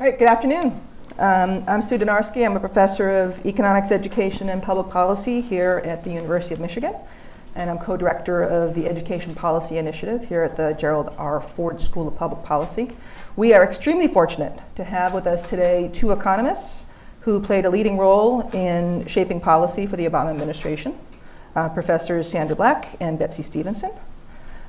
All right, good afternoon. Um, I'm Sue Dynarski. I'm a professor of economics education and public policy here at the University of Michigan. And I'm co-director of the Education Policy Initiative here at the Gerald R. Ford School of Public Policy. We are extremely fortunate to have with us today two economists who played a leading role in shaping policy for the Obama administration, uh, Professors Sandra Black and Betsy Stevenson.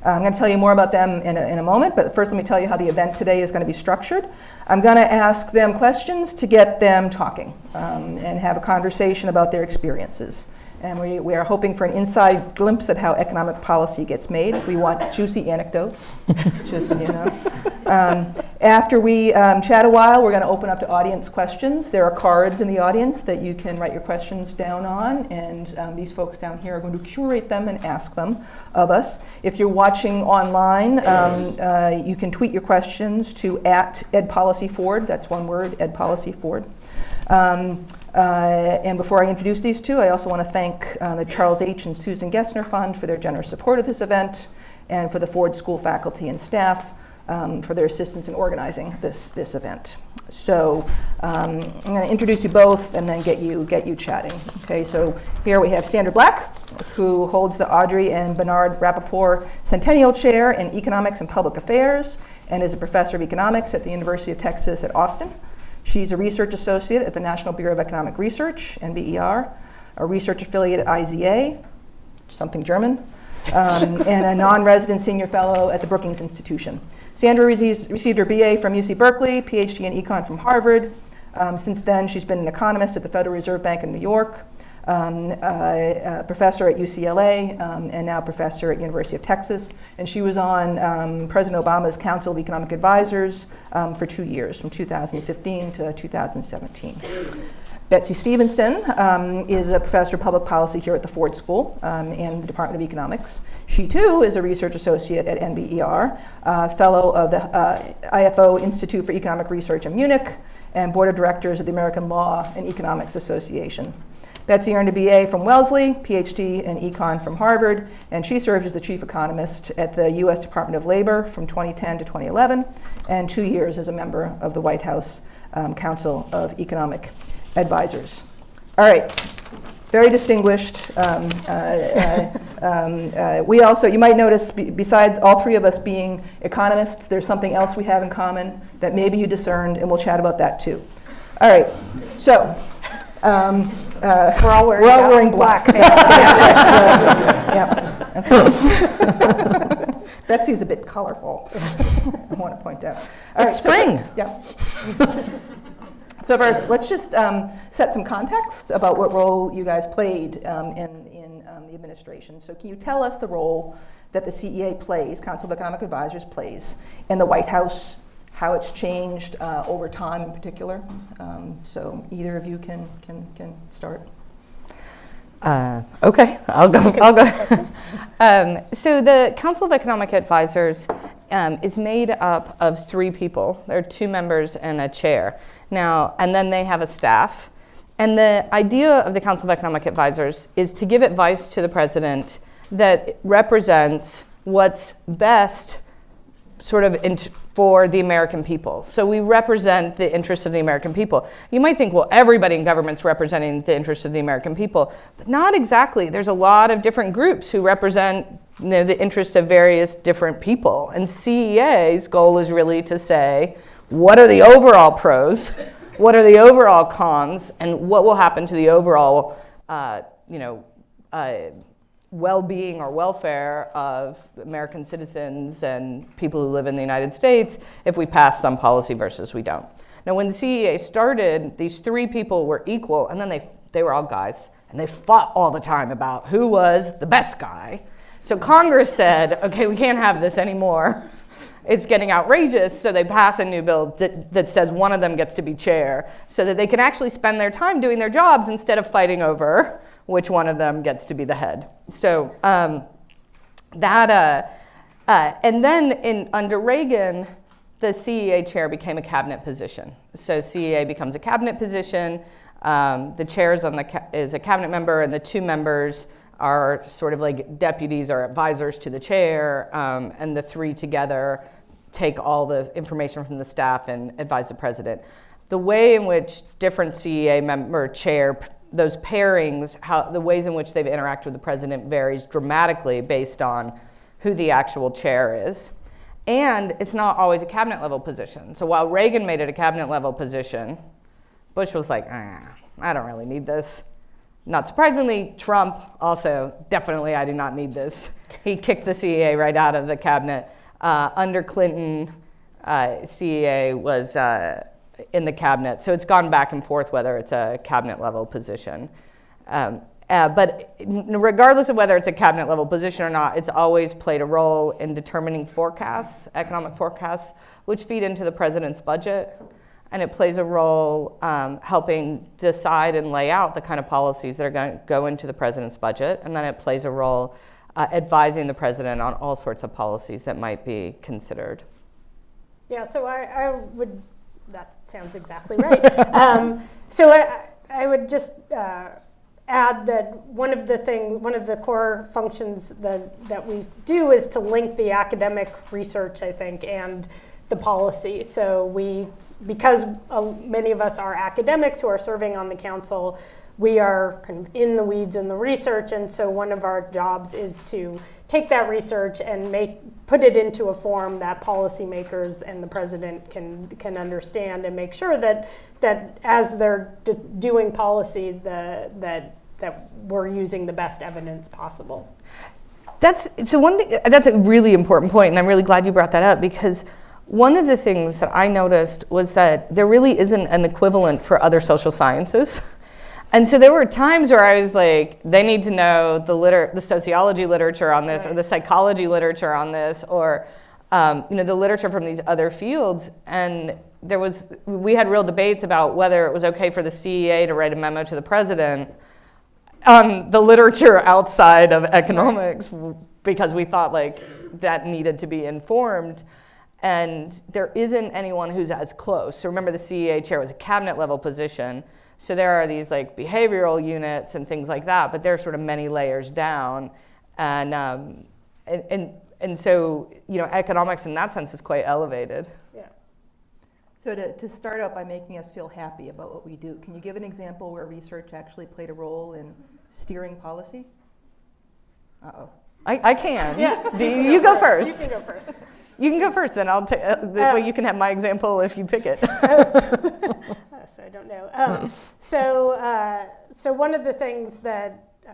Uh, I'm going to tell you more about them in a, in a moment, but first let me tell you how the event today is going to be structured. I'm going to ask them questions to get them talking um, and have a conversation about their experiences. And we, we are hoping for an inside glimpse at how economic policy gets made. We want juicy anecdotes, just, you know. Um, after we um, chat a while, we're going to open up to audience questions. There are cards in the audience that you can write your questions down on, and um, these folks down here are going to curate them and ask them of us. If you're watching online, um, uh, you can tweet your questions to at edpolicyford, that's one word, edpolicyford. Um, uh, and before I introduce these two, I also want to thank uh, the Charles H. and Susan Gessner Fund for their generous support of this event and for the Ford School faculty and staff um, for their assistance in organizing this, this event. So um, I'm going to introduce you both and then get you, get you chatting. Okay, so here we have Sandra Black, who holds the Audrey and Bernard Rapoport Centennial Chair in Economics and Public Affairs and is a professor of economics at the University of Texas at Austin. She's a research associate at the National Bureau of Economic Research, NBER, a research affiliate at IZA, something German, um, and a non-resident senior fellow at the Brookings Institution. Sandra received her BA from UC Berkeley, PhD in econ from Harvard. Um, since then, she's been an economist at the Federal Reserve Bank in New York, um, uh, professor at UCLA, um, and now professor at University of Texas. And she was on um, President Obama's Council of Economic Advisors um, for two years, from 2015 to 2017. Betsy Stevenson um, is a professor of public policy here at the Ford School um, and the Department of Economics. She too is a research associate at NBER, uh, fellow of the uh, IFO Institute for Economic Research in Munich, and board of directors of the American Law and Economics Association. Betsy earned a BA from Wellesley, PhD in econ from Harvard, and she served as the chief economist at the US Department of Labor from 2010 to 2011, and two years as a member of the White House um, Council of Economic Advisors. All right, very distinguished. Um, uh, uh, um, uh, we also, you might notice, besides all three of us being economists, there's something else we have in common that maybe you discerned, and we'll chat about that too. All right, so um, uh, we're all wearing, we're all wearing black. black. yeah. Okay. Betsy's a bit colorful. I want to point out. All it's right, spring. So, yeah. so first, let's just um, set some context about what role you guys played um, in, in um, the administration. So can you tell us the role that the CEA plays, Council of Economic Advisors plays, in the White House how it's changed uh, over time in particular. Um, so either of you can, can, can start. Uh, okay, I'll go. I'll go. um, so the Council of Economic Advisors um, is made up of three people. There are two members and a chair. Now, and then they have a staff. And the idea of the Council of Economic Advisors is to give advice to the president that represents what's best sort of for the American people. So we represent the interests of the American people. You might think, well, everybody in government's representing the interests of the American people, but not exactly. There's a lot of different groups who represent you know, the interests of various different people. And CEA's goal is really to say, what are the overall pros? What are the overall cons? And what will happen to the overall, uh, you know, uh, well-being or welfare of American citizens and people who live in the United States if we pass some policy versus we don't. Now, when the CEA started, these three people were equal, and then they, they were all guys, and they fought all the time about who was the best guy. So Congress said, okay, we can't have this anymore. It's getting outrageous, so they pass a new bill that, that says one of them gets to be chair so that they can actually spend their time doing their jobs instead of fighting over which one of them gets to be the head. So um, that, uh, uh, and then in, under Reagan, the CEA chair became a cabinet position. So CEA becomes a cabinet position. Um, the chair is, on the is a cabinet member, and the two members are sort of like deputies or advisors to the chair, um, and the three together take all the information from the staff and advise the president. The way in which different CEA member chair, those pairings, how, the ways in which they've interacted with the president varies dramatically based on who the actual chair is. And it's not always a cabinet level position. So while Reagan made it a cabinet level position, Bush was like, ah, I don't really need this. Not surprisingly, Trump also, definitely, I do not need this. He kicked the CEA right out of the cabinet. Uh, under Clinton, uh, CEA was uh, in the cabinet. So it's gone back and forth whether it's a cabinet level position. Um, uh, but regardless of whether it's a cabinet level position or not, it's always played a role in determining forecasts, economic forecasts, which feed into the president's budget. And it plays a role um, helping decide and lay out the kind of policies that are going to go into the president's budget. And then it plays a role uh, advising the president on all sorts of policies that might be considered. Yeah, so I, I would, that sounds exactly right. um, so I, I would just uh, add that one of the thing, one of the core functions that, that we do is to link the academic research, I think, and the policy. So we, because uh, many of us are academics who are serving on the council, we are kind of in the weeds in the research, and so one of our jobs is to take that research and make put it into a form that policymakers and the president can can understand and make sure that that as they're doing policy, the that that we're using the best evidence possible. That's so one thing. That's a really important point, and I'm really glad you brought that up because one of the things that I noticed was that there really isn't an equivalent for other social sciences. And so there were times where I was like, they need to know the, liter- the sociology literature on this, right. or the psychology literature on this, or um, you know, the literature from these other fields. And there was, we had real debates about whether it was okay for the CEA to write a memo to the president on the literature outside of economics because we thought like that needed to be informed. And there isn't anyone who's as close. So remember the CEA chair was a cabinet level position. So there are these like behavioral units and things like that, but they're sort of many layers down. And, um, and, and, and so, you know, economics in that sense is quite elevated. Yeah. So to, to start out by making us feel happy about what we do, can you give an example where research actually played a role in steering policy? Uh-oh. I, I can. Yeah. Do you, you go first. You can go first. You can go first, then I'll take. Uh, uh, you can have my example if you pick it. so I don't know. Um, so, uh, so one of the things that uh,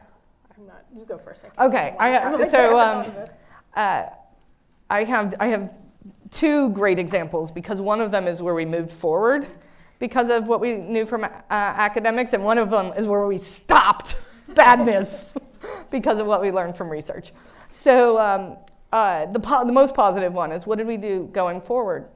I'm not. You go first. I okay. I, so um, uh, I have I have two great examples because one of them is where we moved forward because of what we knew from uh, academics, and one of them is where we stopped badness because of what we learned from research. So um, uh, the, the most positive one is what did we do going forward?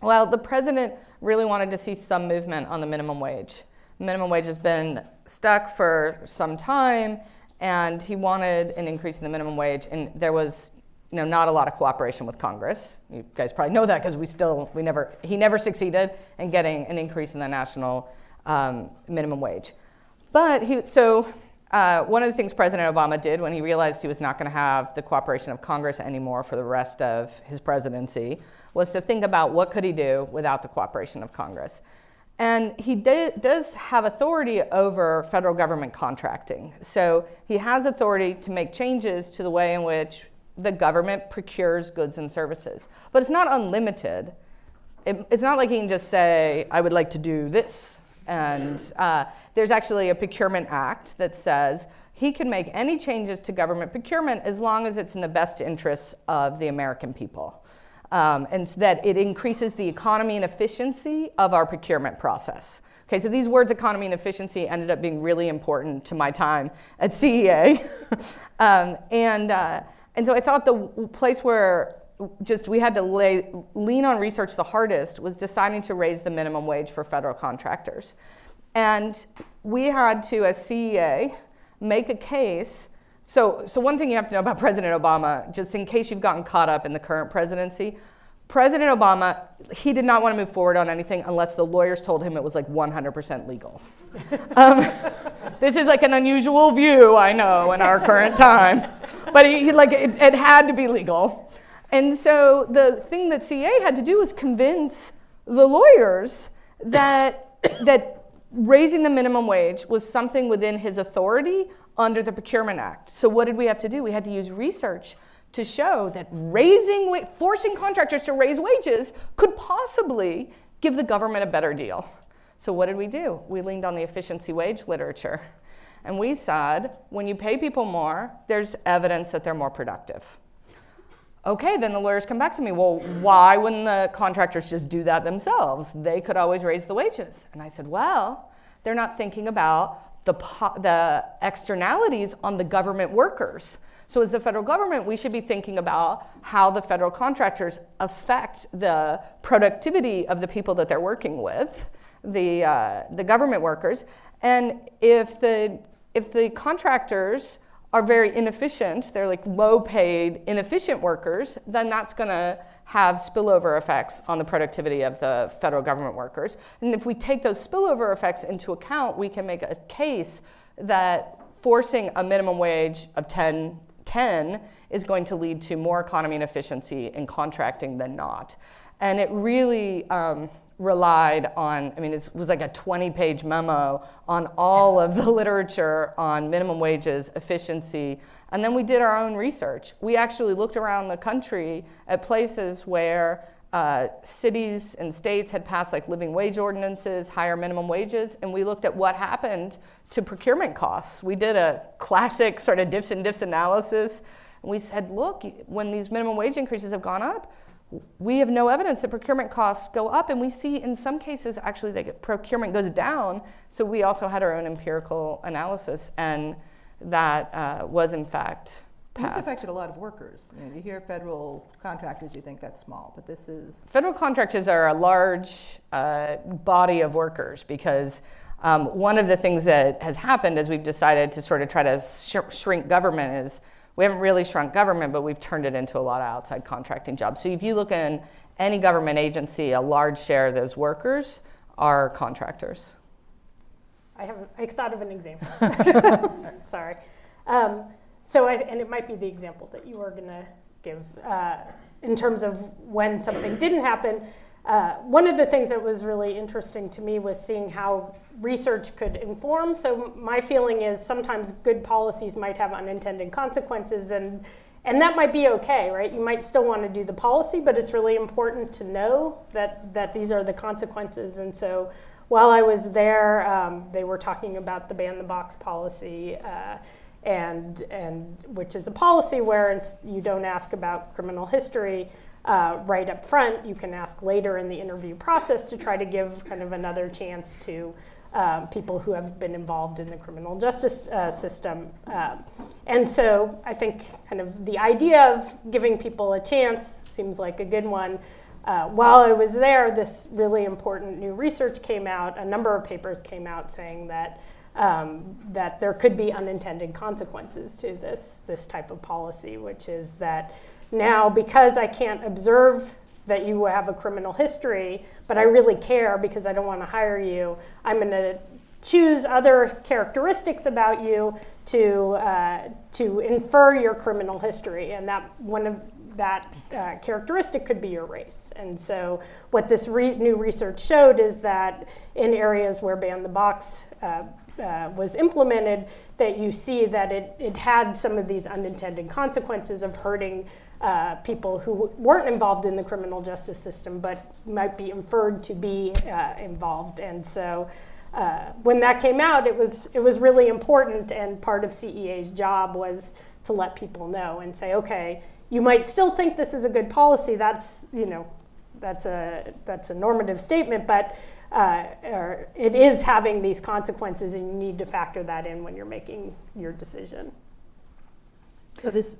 Well, the president really wanted to see some movement on the minimum wage. Minimum wage has been stuck for some time, and he wanted an increase in the minimum wage, and there was you know, not a lot of cooperation with Congress. You guys probably know that because we still, we never, he never succeeded in getting an increase in the national um, minimum wage. But he, so uh, one of the things President Obama did when he realized he was not going to have the cooperation of Congress anymore for the rest of his presidency was to think about what could he do without the cooperation of Congress. And he does have authority over federal government contracting. So he has authority to make changes to the way in which the government procures goods and services. But it's not unlimited. It, it's not like he can just say, I would like to do this. And uh, there's actually a procurement act that says he can make any changes to government procurement as long as it's in the best interests of the American people um, and so that it increases the economy and efficiency of our procurement process. Okay, so these words, economy and efficiency, ended up being really important to my time at CEA. um, and, uh, and so I thought the place where just we had to lay, lean on research the hardest was deciding to raise the minimum wage for federal contractors. And we had to, as CEA, make a case so, so one thing you have to know about President Obama, just in case you've gotten caught up in the current presidency, President Obama, he did not want to move forward on anything unless the lawyers told him it was like 100% legal. um, this is like an unusual view, I know, in our current time, but he, he like it, it, had to be legal. And so the thing that CA had to do was convince the lawyers that, that raising the minimum wage was something within his authority under the Procurement Act. So what did we have to do? We had to use research to show that raising, forcing contractors to raise wages could possibly give the government a better deal. So what did we do? We leaned on the efficiency wage literature. And we said, when you pay people more, there's evidence that they're more productive. Okay, then the lawyers come back to me. Well, why wouldn't the contractors just do that themselves? They could always raise the wages. And I said, well, they're not thinking about the, the externalities on the government workers. So, as the federal government, we should be thinking about how the federal contractors affect the productivity of the people that they're working with, the, uh, the government workers. And if the, if the contractors are very inefficient, they're like low paid, inefficient workers, then that's gonna have spillover effects on the productivity of the federal government workers. And if we take those spillover effects into account, we can make a case that forcing a minimum wage of 10, 10 is going to lead to more economy and efficiency in contracting than not. And it really, um, relied on, I mean, it was like a 20 page memo on all of the literature on minimum wages, efficiency, and then we did our own research. We actually looked around the country at places where uh, cities and states had passed like living wage ordinances, higher minimum wages, and we looked at what happened to procurement costs. We did a classic sort of diffs and diffs analysis. And we said, look, when these minimum wage increases have gone up, we have no evidence that procurement costs go up, and we see in some cases actually that procurement goes down. So we also had our own empirical analysis, and that uh, was in fact And This affected a lot of workers. You know, you hear federal contractors, you think that's small, but this is, Federal contractors are a large uh, body of workers because um, one of the things that has happened as we've decided to sort of try to sh- shrink government is we haven't really shrunk government, but we've turned it into a lot of outside contracting jobs. So if you look in any government agency, a large share of those workers are contractors. I haven't, I thought of an example. Sorry. Um, so, I, and it might be the example that you were going to give uh, in terms of when something didn't happen. Uh, one of the things that was really interesting to me was seeing how research could inform. So, my feeling is sometimes good policies might have unintended consequences, and and that might be okay, right? You might still want to do the policy, but it's really important to know that that these are the consequences. And so, while I was there, um, they were talking about the ban the box policy. Uh, and, and which is a policy where you don't ask about criminal history uh, right up front. You can ask later in the interview process to try to give kind of another chance to um, people who have been involved in the criminal justice uh, system. Um, and so I think kind of the idea of giving people a chance seems like a good one. Uh, while I was there, this really important new research came out. A number of papers came out saying that um, that there could be unintended consequences to this this type of policy, which is that now because I can't observe that you have a criminal history, but I really care because I don't want to hire you, I'm going to choose other characteristics about you to uh, to infer your criminal history, and that one of that uh, characteristic could be your race. And so, what this re- new research showed is that in areas where ban the box uh, uh, was implemented, that you see that it, it had some of these unintended consequences of hurting uh, people who weren't involved in the criminal justice system but might be inferred to be uh, involved. And so uh, when that came out, it was, it was really important, and part of CEA's job was to let people know and say, okay, you might still think this is a good policy. That's, you know, that's a, that's a normative statement, but uh, it is having these consequences, and you need to factor that in when you're making your decision. so this,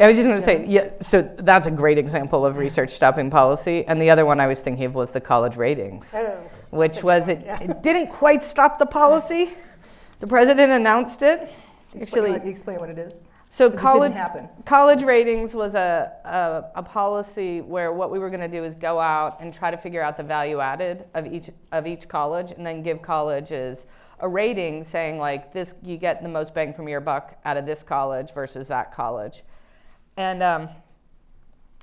I was just going to say, yeah, so that's a great example of research stopping policy. And the other one I was thinking of was the college ratings, Oh, which was, it, yeah. it didn't quite stop the policy. The president announced it. explain, Actually, explain what it is. so college, college ratings was a, a, a policy where what we were going to do is go out and try to figure out the value added of each, of each college and then give colleges a rating saying like this, you get the most bang from your buck out of this college versus that college. And um,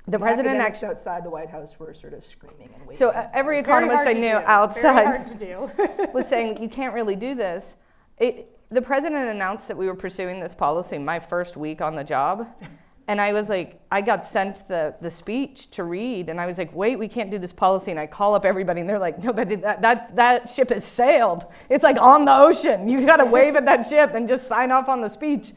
the president actually. outside the White House were sort of screaming and waving. So uh, every economist I knew. Outside hard to do. was saying you can't really do this. It, the president announced that we were pursuing this policy my first week on the job. And I was like, I got sent the, the speech to read, and I was like, wait, we can't do this policy. And I call up everybody, and they're like, no, but that, that, that ship has sailed. It's like on the ocean. You've gotta wave at that ship and just sign off on the speech.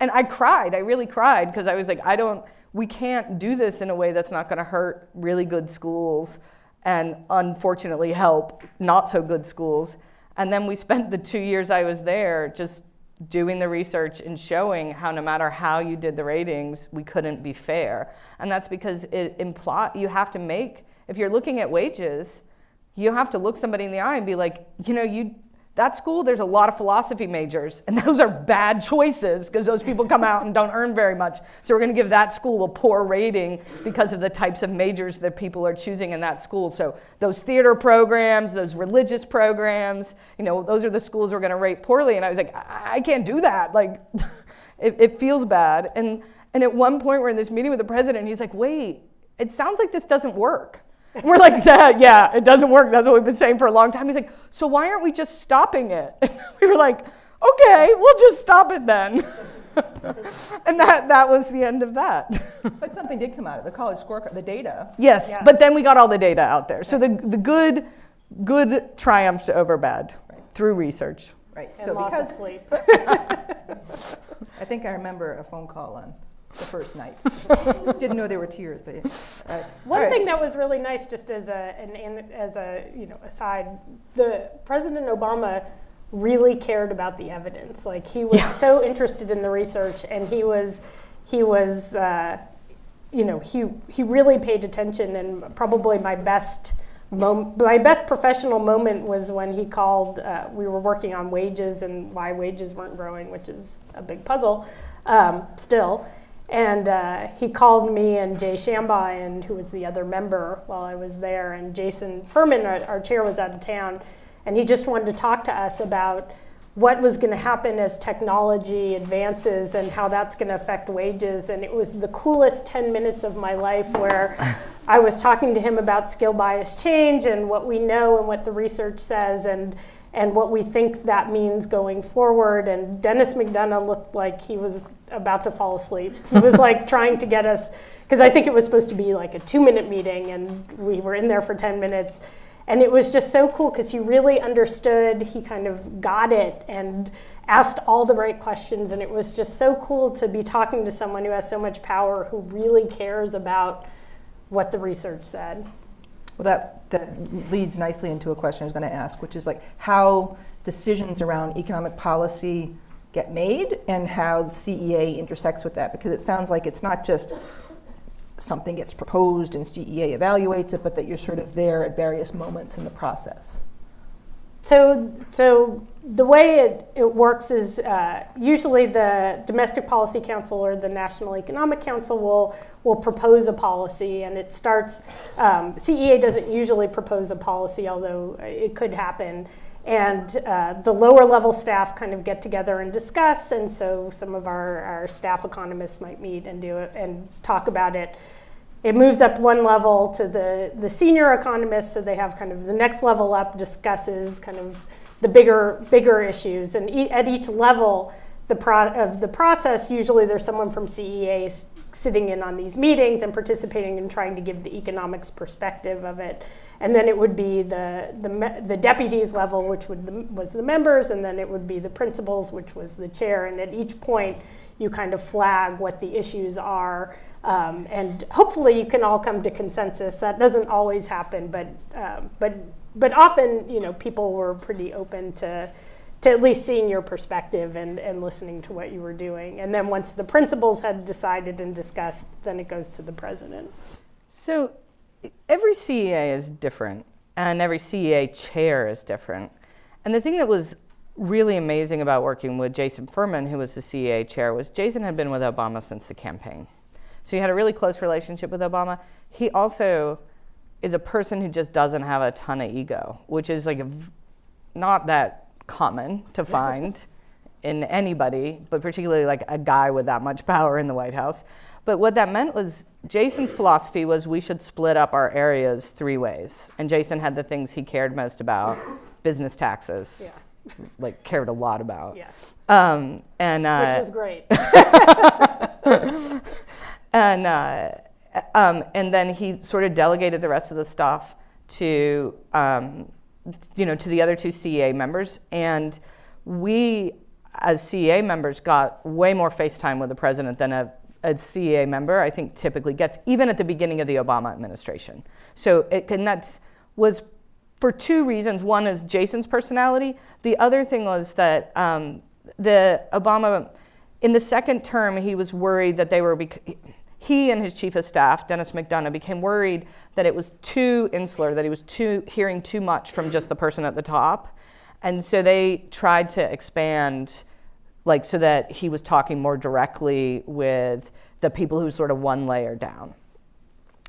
And I cried, I really cried, because I was like, I don't, we can't do this in a way that's not gonna hurt really good schools and unfortunately help not so good schools. And then we spent the two years I was there just doing the research and showing how no matter how you did the ratings, we couldn't be fair. And that's because it imply you have to make, if you're looking at wages, you have to look somebody in the eye and be like, you know, you that school, there's a lot of philosophy majors, and those are bad choices because those people come out and don't earn very much. So we're going to give that school a poor rating because of the types of majors that people are choosing in that school. So those theater programs, those religious programs, you know, those are the schools we're going to rate poorly. And I was like, I, I can't do that. Like, it, it feels bad. And and at one point, we're in this meeting with the president, and he's like, wait, it sounds like this doesn't work. And we're like, that, yeah, it doesn't work. That's what we've been saying for a long time. He's like, so why aren't we just stopping it? And we were like, okay, we'll just stop it then. and that, that was the end of that. But something did come out of the college scorecard, the data. yes, Yes. but then we got all the data out there. So the, the good, good triumphed over bad Right. through research. Right. And So lots of because sleep. I think I remember a phone call on the first night. Didn't know there were tears, but uh, One all right. thing that was really nice, just as a an, an, as a you know aside, the President Obama really cared about the evidence. Like he was Yeah. so interested in the research, and he was he was uh, you know he he really paid attention. And probably my best. Mom- my best professional moment was when he called. Uh, we were working on wages and why wages weren't growing, which is a big puzzle um, still. And uh, he called me and Jay Shambaugh, and who was the other member while I was there, and Jason Furman, our, our chair, was out of town, and he just wanted to talk to us about what was going to happen as technology advances and how that's going to affect wages. And it was the coolest 10 minutes of my life where I was talking to him about skill bias change and what we know and what the research says. And and what we think that means going forward. And Denis McDonough looked like he was about to fall asleep. He was like trying to get us, because I think it was supposed to be like a two minute meeting, and we were in there for 10 minutes. And it was just so cool because he really understood, he kind of got it and asked all the right questions. And it was just so cool to be talking to someone who has so much power, who really cares about what the research said. Well, that, that leads nicely into a question I was going to ask, which is like how decisions around economic policy get made and how the CEA intersects with that. Because it sounds like it's not just something gets proposed and CEA evaluates it, but that you're sort of there at various moments in the process. So, so the way it, it works is uh, usually the Domestic Policy Council or the National Economic Council will, will propose a policy, and it starts. Um, CEA doesn't usually propose a policy, although it could happen. And uh, the lower level staff kind of get together and discuss, and so some of our, our staff economists might meet and do it and talk about it it moves up one level to the, the senior economists, so they have kind of the next level up discusses kind of the bigger bigger issues, and e- at each level the of the process, usually there's someone from CEA sitting in on these meetings and participating and trying to give the economics perspective of it, and then it would be the the, the deputies level, which would the, was the members, and then it would be the principals, which was the chair, and at each point you kind of flag what the issues are. Um, and hopefully you can all come to consensus. That doesn't always happen, but um, but but often you know people were pretty open to to at least seeing your perspective and, and listening to what you were doing. And then once the principals had decided and discussed, then it goes to the president. So every CEA is different, and every CEA chair is different. And the thing that was really amazing about working with Jason Furman, who was the CEA chair, was Jason had been with Obama since the campaign. So he had a really close relationship with Obama. He also is a person who just doesn't have a ton of ego, which is like not that common to find in anybody, but particularly like a guy with that much power in the White House. But what that meant was Jason's philosophy was we should split up our areas three ways. And Jason had the things he cared most about business taxes, Yeah. like cared a lot about. Yeah, Um, and, uh, which was great. and uh, um, and then he sort of delegated the rest of the stuff to um, you know to the other two CEA members, and we as CEA members got way more FaceTime with the president than a, a CEA member I think typically gets, even at the beginning of the Obama administration. So it and that was for two reasons. One is Jason's personality. The other thing was that um, the Obama, in the second term, he was worried that they were, he and his chief of staff, Denis McDonough, became worried that it was too insular, that he was too hearing too much from just the person at the top. And so they tried to expand, like, so that he was talking more directly with the people who sort of one layer down.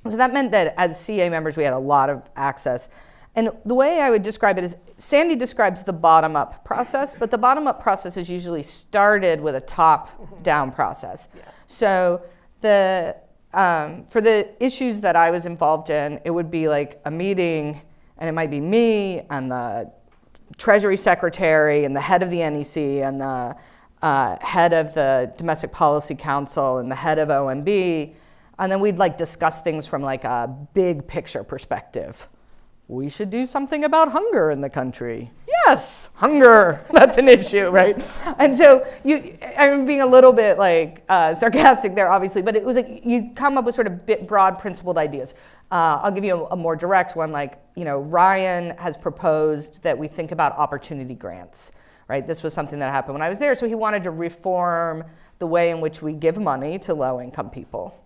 So that meant that as CA members, we had a lot of access. And the way I would describe it is Sandy describes the bottom up process, but the bottom up process is usually started with a top down process. So the um, for the issues that I was involved in, it would be like a meeting, and it might be me and the Treasury Secretary and the head of the NEC and the uh, head of the Domestic Policy Council and the head of OMB, and then we'd like discuss things from like a big picture perspective. We should do something about hunger in the country. Yes, hunger. That's an issue, right? And so you, I'm being a little bit like uh, sarcastic there, obviously, but it was like you come up with sort of bit broad principled ideas. Uh, I'll give you a, a more direct one. Like you know, Ryan has proposed that we think about opportunity grants. Right? This was something that happened when I was there. So he wanted to reform the way in which we give money to low income people.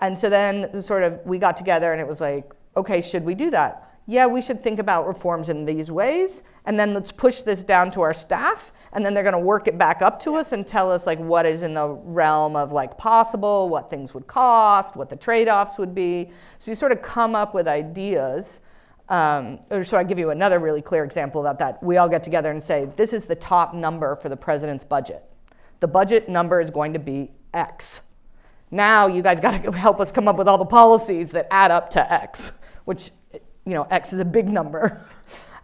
And so then the sort of we got together and it was like, okay, should we do that? Yeah, we should think about reforms in these ways, and then let's push this down to our staff, and then they're going to work it back up to us and tell us like what is in the realm of like possible, what things would cost, what the trade-offs would be. So you sort of come up with ideas. Um, or so I give you another really clear example about that. We all get together and say, this is the top number for the president's budget. The budget number is going to be X. Now you guys got to help us come up with all the policies that add up to X, which, you know, X is a big number.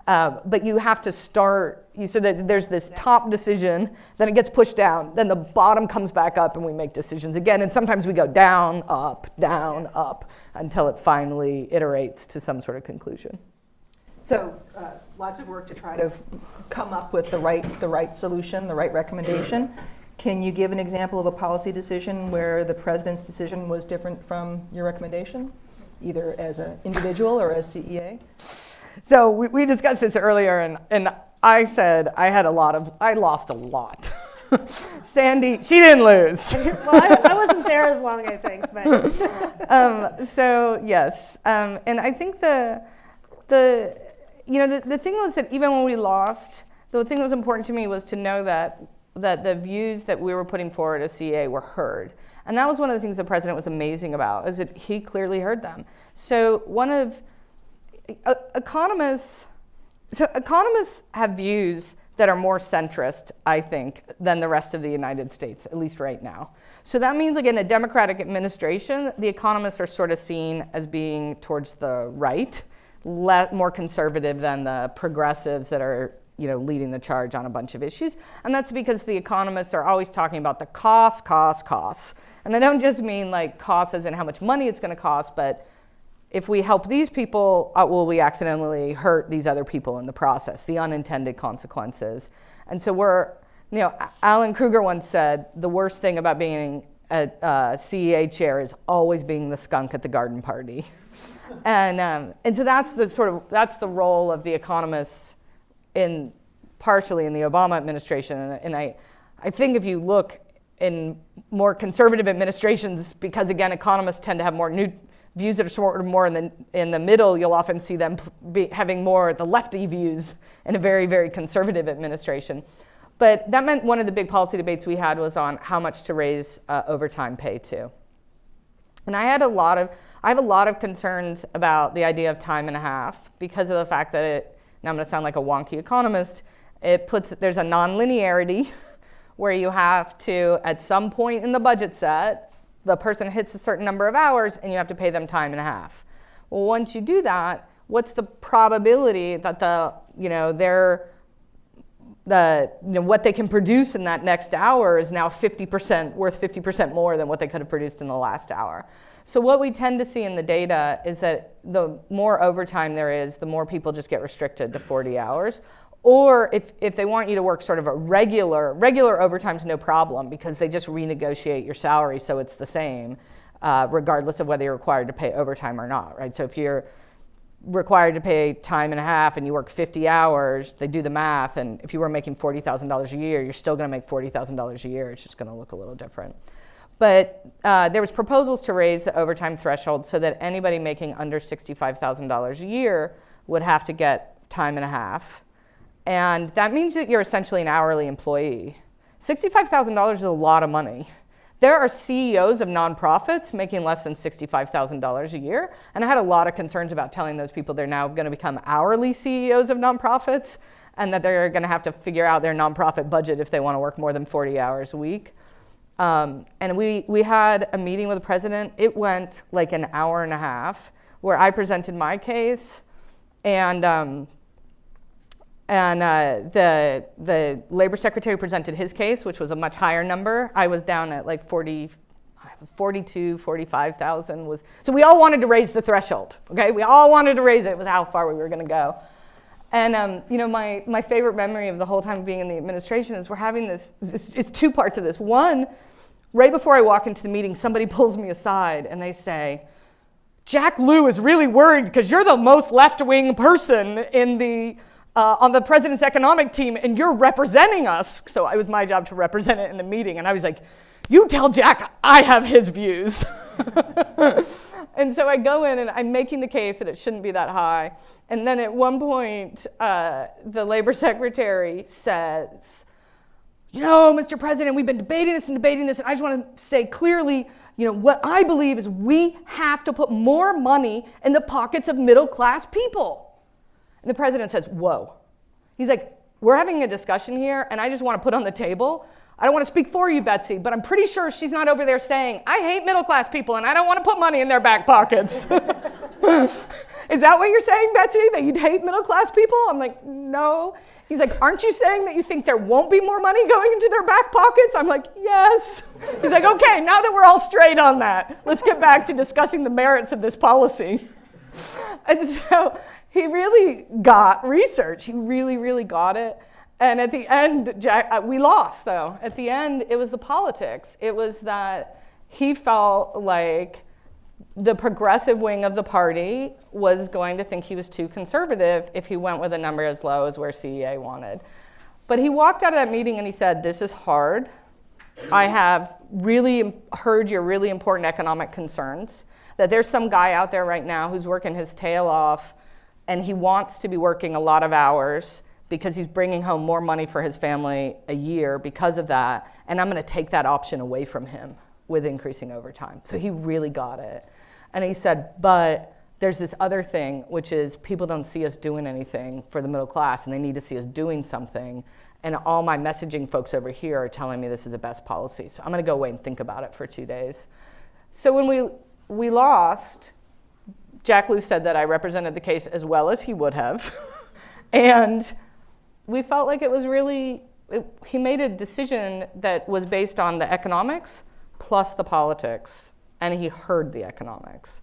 Um, but you have to start, you, so that there's this top decision, then it gets pushed down, then the bottom comes back up and we make decisions again. And sometimes we go down, up, down, up, until it finally iterates to some sort of conclusion. So uh, lots of work to try to come up with the right, the right solution, the right recommendation. Can you give an example of a policy decision where the president's decision was different from your recommendation, either as an individual or as CEA? So we, we discussed this earlier, and, and I said I had a lot of, I lost a lot. Sandy, she didn't lose. well, I, I wasn't there as long, I think, but um, so yes, um, and I think the the you know the, the thing was that even when we lost, the thing that was important to me was to know that that the views that we were putting forward as CA were heard, and that was one of the things the president was amazing about is that he clearly heard them. So one of uh, economists, so economists have views that are more centrist, I think, than the rest of the United States, at least right now. So that means, like in a Democratic administration, the economists are sort of seen as being towards the right, more conservative than the progressives that are you know, leading the charge on a bunch of issues. And that's because the economists are always talking about the cost, cost, costs. And I don't just mean like costs as in how much money it's going to cost, but if we help these people, uh, will we accidentally hurt these other people in the process, the unintended consequences? And so we're, you know, Alan Krueger once said, the worst thing about being a, a CEA chair is always being the skunk at the garden party. and, um, and so that's the sort of, that's the role of the economists in, partially in the Obama administration. And, I, I think if you look in more conservative administrations, because again, economists tend to have more new, views that are sort of more in the, in the middle, you'll often see them be having more the lefty views in a very, very conservative administration. But that meant one of the big policy debates we had was on how much to raise uh, overtime pay to. And I had a lot of, I have a lot of concerns about the idea of time and a half because of the fact that it, now I'm gonna sound like a wonky economist, it puts, there's a nonlinearity where you have to, at some point in the budget set, the person hits a certain number of hours and you have to pay them time and a half. Well, once you do that, what's the probability that the, you know, their, the, you know, what they can produce in that next hour is now 50% worth 50% more than what they could have produced in the last hour. So what we tend to see in the data is that the more overtime there is, the more people just get restricted to 40 hours. Or if, if they want you to work sort of a regular, regular overtime's no problem because they just renegotiate your salary so it's the same, uh, regardless of whether you're required to pay overtime or not, right? So if you're required to pay time and a half and you work 50 hours, they do the math, and if you were making $40,000 a year, you're still gonna make $40,000 a year. It's just gonna look a little different. But uh, there was proposals to raise the overtime threshold so that anybody making under $65,000 a year would have to get time and a half. And that means that you're essentially an hourly employee. $65,000 is a lot of money. There are CEOs of nonprofits making less than $65,000 a year. And I had a lot of concerns about telling those people they're now going to become hourly CEOs of nonprofits and that they're going to have to figure out their nonprofit budget if they want to work more than 40 hours a week. Um, and we, we had a meeting with the president. It went like an hour and a half where I presented my case and um, and uh, the, the labor secretary presented his case, which was a much higher number. I was down at like 40, 42, 45,000 was, so we all wanted to raise the threshold, okay? We all wanted to raise it, it was how far we were gonna go. And um, you know, my, my favorite memory of the whole time being in the administration is we're having this, this, it's two parts of this. One, right before I walk into the meeting, somebody pulls me aside and they say, Jack Lew is really worried because you're the most left-wing person in the, uh, on the president's economic team and you're representing us. So it was my job to represent it in the meeting. And I was like, you tell Jack I have his views. and so I go in and I'm making the case that it shouldn't be that high. And then at one point, uh, the labor secretary says, you know, Mr. President, we've been debating this and debating this, and I just want to say clearly, you know, what I believe is we have to put more money in the pockets of middle class people. And the president says, whoa. He's like, we're having a discussion here, and I just want to put on the table. I don't want to speak for you, Betsy, but I'm pretty sure she's not over there saying, I hate middle class people and I don't want to put money in their back pockets. Is that what you're saying, Betsy, that you'd hate middle class people? I'm like, no. He's like, aren't you saying that you think there won't be more money going into their back pockets? I'm like, yes. He's like, okay, now that we're all straight on that, let's get back to discussing the merits of this policy. And so he really got research. He really, really got it. And at the end, Jack, uh, we lost though. At the end, it was the politics. It was that he felt like the progressive wing of the party was going to think he was too conservative if he went with a number as low as where CEA wanted. But he walked out of that meeting and he said, this is hard. I have really heard your really important economic concerns, that there's some guy out there right now who's working his tail off and he wants to be working a lot of hours because he's bringing home more money for his family a year because of that, and I'm gonna take that option away from him with increasing overtime. So he really got it. And he said, but there's this other thing, which is people don't see us doing anything for the middle class, and they need to see us doing something. And all my messaging folks over here are telling me this is the best policy. So I'm gonna go away and think about it for two days. So when we, we lost, Jack Lew said that I represented the case as well as he would have. and we felt like it was really, it, he made a decision that was based on the economics plus the politics, and he heard the economics.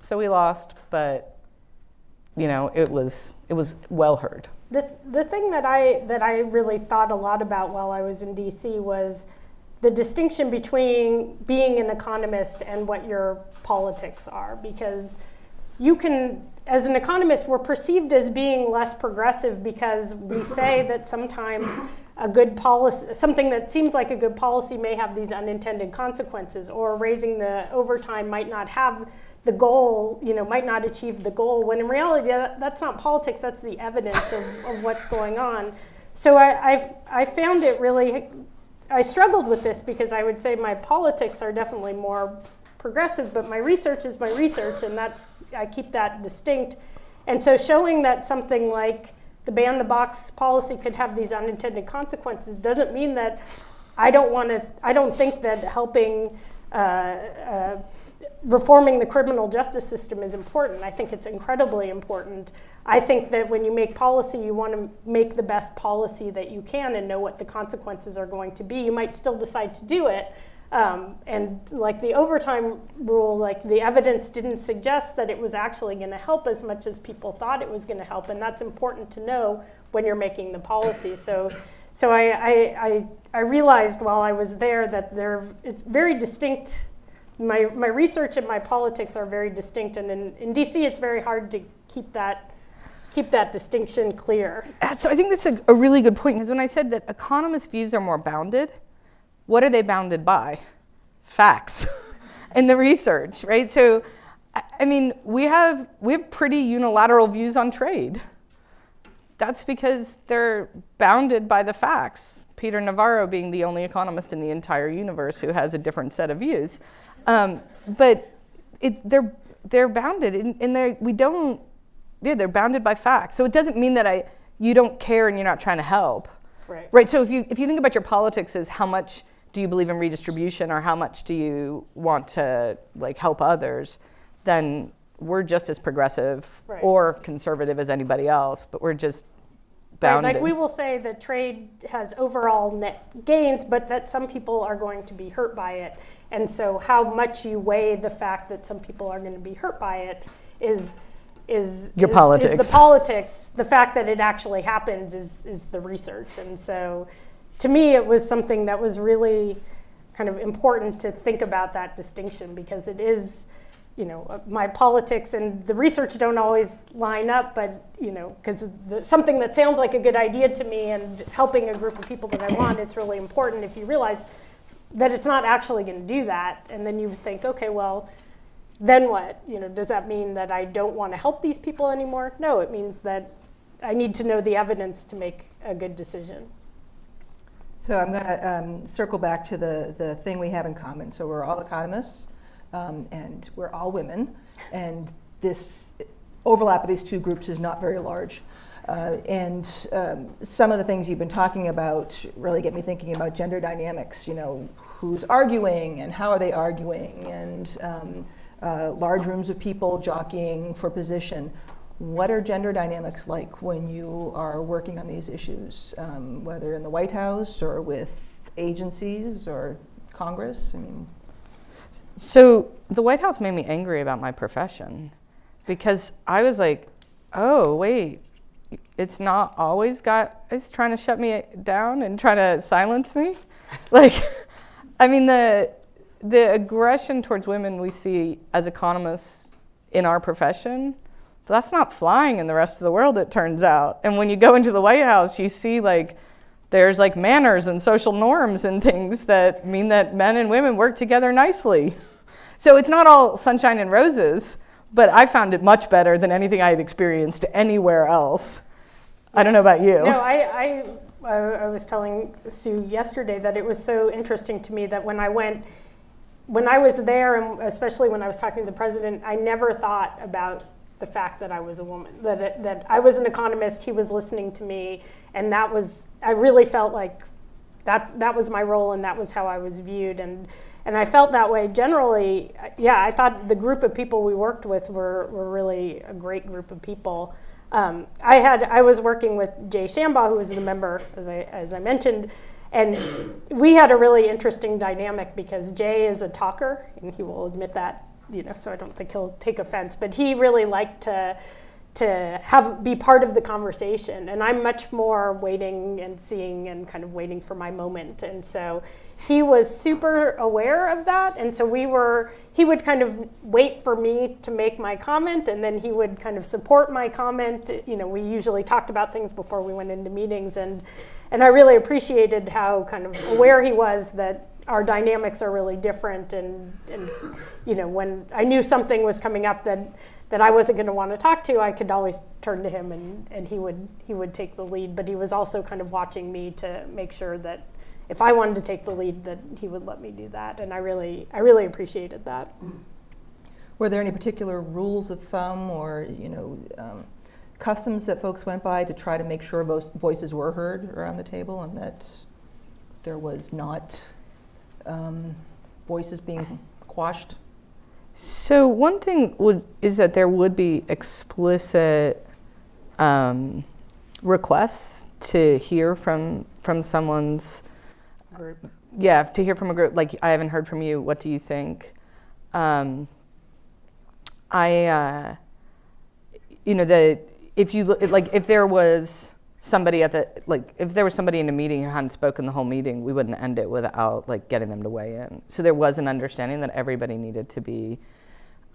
So we lost, but you know, it was, it was well heard. The, the thing that I, that I really thought a lot about while I was in DC was the distinction between being an economist and what your politics are, because you can, as an economist, we're perceived as being less progressive because we say that sometimes a good policy, something that seems like a good policy may have these unintended consequences, or raising the overtime might not have the goal, you know, might not achieve the goal, when in reality, that, that's not politics, that's the evidence of, of what's going on. So I, I've, I found it really, I struggled with this because I would say my politics are definitely more progressive, but my research is my research, and that's I keep that distinct. And so showing that something like the ban the box policy could have these unintended consequences doesn't mean that I don't want to. I don't think that helping. Uh, uh, reforming the criminal justice system is important. I think it's incredibly important. I think that when you make policy, you want to make the best policy that you can and know what the consequences are going to be. You might still decide to do it. Um, and like the overtime rule, like the evidence didn't suggest that it was actually going to help as much as people thought it was going to help. And that's important to know when you're making the policy. So, so I, I, I, I realized while I was there that there, it's very distinct my, my research and my politics are very distinct, and in, in DC, it's very hard to keep that keep that distinction clear. So I think that's a, a really good point because when I said that economists' views are more bounded, what are they bounded by? Facts and the research, right? So, I mean, we have we have pretty unilateral views on trade. That's because they're bounded by the facts. Peter Navarro being the only economist in the entire universe who has a different set of views. Um, but it, they're, they're bounded, and, and they we don't, yeah, they're bounded by facts. So it doesn't mean that I, you don't care and you're not trying to help. Right. Right. So if you, if you think about your politics as how much do you believe in redistribution or how much do you want to like help others, then we're just as progressive Right. or conservative as anybody else, but we're just Right, like we will say that trade has overall net gains, but that some people are going to be hurt by it. And so, how much you weigh the fact that some people are going to be hurt by it is is Your is- politics. Is the politics. The fact that it actually happens is is the research. And so, to me, it was something that was really kind of important to think about that distinction because it is you know, uh, my politics and the research don't always line up, but, you know, because something that sounds like a good idea to me and helping a group of people that I want, it's really important if you realize that it's not actually going to do that. And then you think, okay, well, then what? You know, does that mean that I don't want to help these people anymore? No, it means that I need to know the evidence to make a good decision. So I'm going to um, circle back to the, the thing we have in common. So we're all economists, um, and we're all women, and this overlap of these two groups is not very large. Uh, and um, some of the things you've been talking about really get me thinking about gender dynamics. You know, who's arguing and how are they arguing, and um, uh, large rooms of people jockeying for position. What are gender dynamics like when you are working on these issues, um, whether in the White House or with agencies or Congress? I mean, So the White House made me angry about my profession because I was like, oh, wait, it's not always got, it's trying to shut me down and trying to silence me. like, I mean, the, the aggression towards women we see as economists in our profession, that's not flying in the rest of the world, it turns out. And when you go into the White House, you see like, there's like manners and social norms and things that mean that men and women work together nicely. So it's not all sunshine and roses, but I found it much better than anything I had experienced anywhere else. I don't know about you. No, I, I I was telling Sue yesterday that it was so interesting to me that when I went, when I was there, and especially when I was talking to the president, I never thought about the fact that I was a woman, that, that I was an economist, he was listening to me, and that was, I really felt like that's, that was my role and that was how I was viewed. And, and I felt that way generally. Yeah, I thought the group of people we worked with were, were really a great group of people. Um, I had I was working with Jay Shambaugh, who was the member, as I, as I mentioned, and we had a really interesting dynamic because Jay is a talker, and he will admit that, you know, so I don't think he'll take offense, but he really liked to to have be part of the conversation. And i'm much more waiting and seeing and kind of waiting for my moment. And so he was super aware of that. And so we were he would kind of wait for me to make my comment and then he would kind of support my comment. You know we usually talked about things before we went into meetings and and i really appreciated how kind of aware he was that our dynamics are really different and and you know when i knew something was coming up that that I wasn't going to want to talk to, I could always turn to him and, and he would he would take the lead. But he was also kind of watching me to make sure that if I wanted to take the lead, that he would let me do that. And I really I really appreciated that. Were there any particular rules of thumb or you know um, customs that folks went by to try to make sure vo- voices were heard around the table and that there was not um, voices being quashed? So one thing would is that there would be explicit um, requests to hear from from someone's Group. yeah to hear from a group like I haven't heard from you. What do you think? Um, I uh, you know the if you look like if there was somebody at the like if there was somebody in a meeting who hadn't spoken the whole meeting, we wouldn't end it without like getting them to weigh in. So there was an understanding that everybody needed to be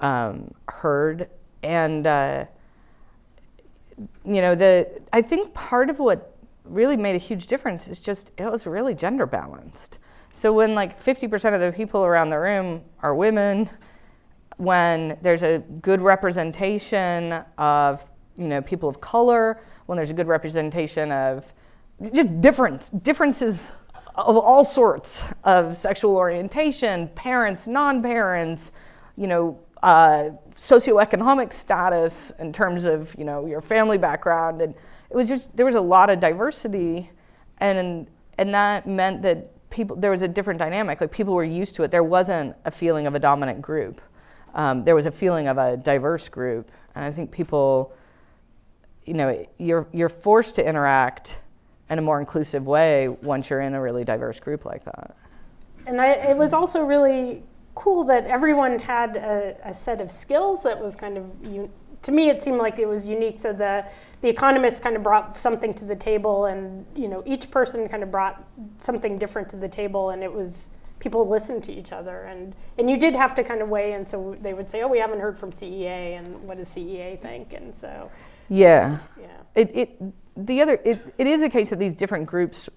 um, heard, and uh, you know the I think part of what really made a huge difference is just it was really gender balanced. So when like 50% of the people around the room are women, when there's a good representation of you know people of color, when there's a good representation of just difference differences of all sorts of sexual orientation, parents, non-parents, you know, uh, socioeconomic status in terms of you know your family background, and it was just there was a lot of diversity, and and that meant that people there was a different dynamic. Like people were used to it. There wasn't a feeling of a dominant group. Um, there was a feeling of a diverse group, and I think people, you know, you're you're forced to interact in a more inclusive way once you're in a really diverse group like that. And I, it was also really cool that everyone had a, a set of skills that was kind of, un- to me, it seemed like it was unique. So the, the economists kind of brought something to the table, and you know, each person kind of brought something different to the table, and it was people listened to each other, and and you did have to kind of weigh in. So they would say, "Oh, we haven't heard from CEA, and what does CEA think?" And so, Yeah. yeah. It, it, the other, it, it is the case that these different groups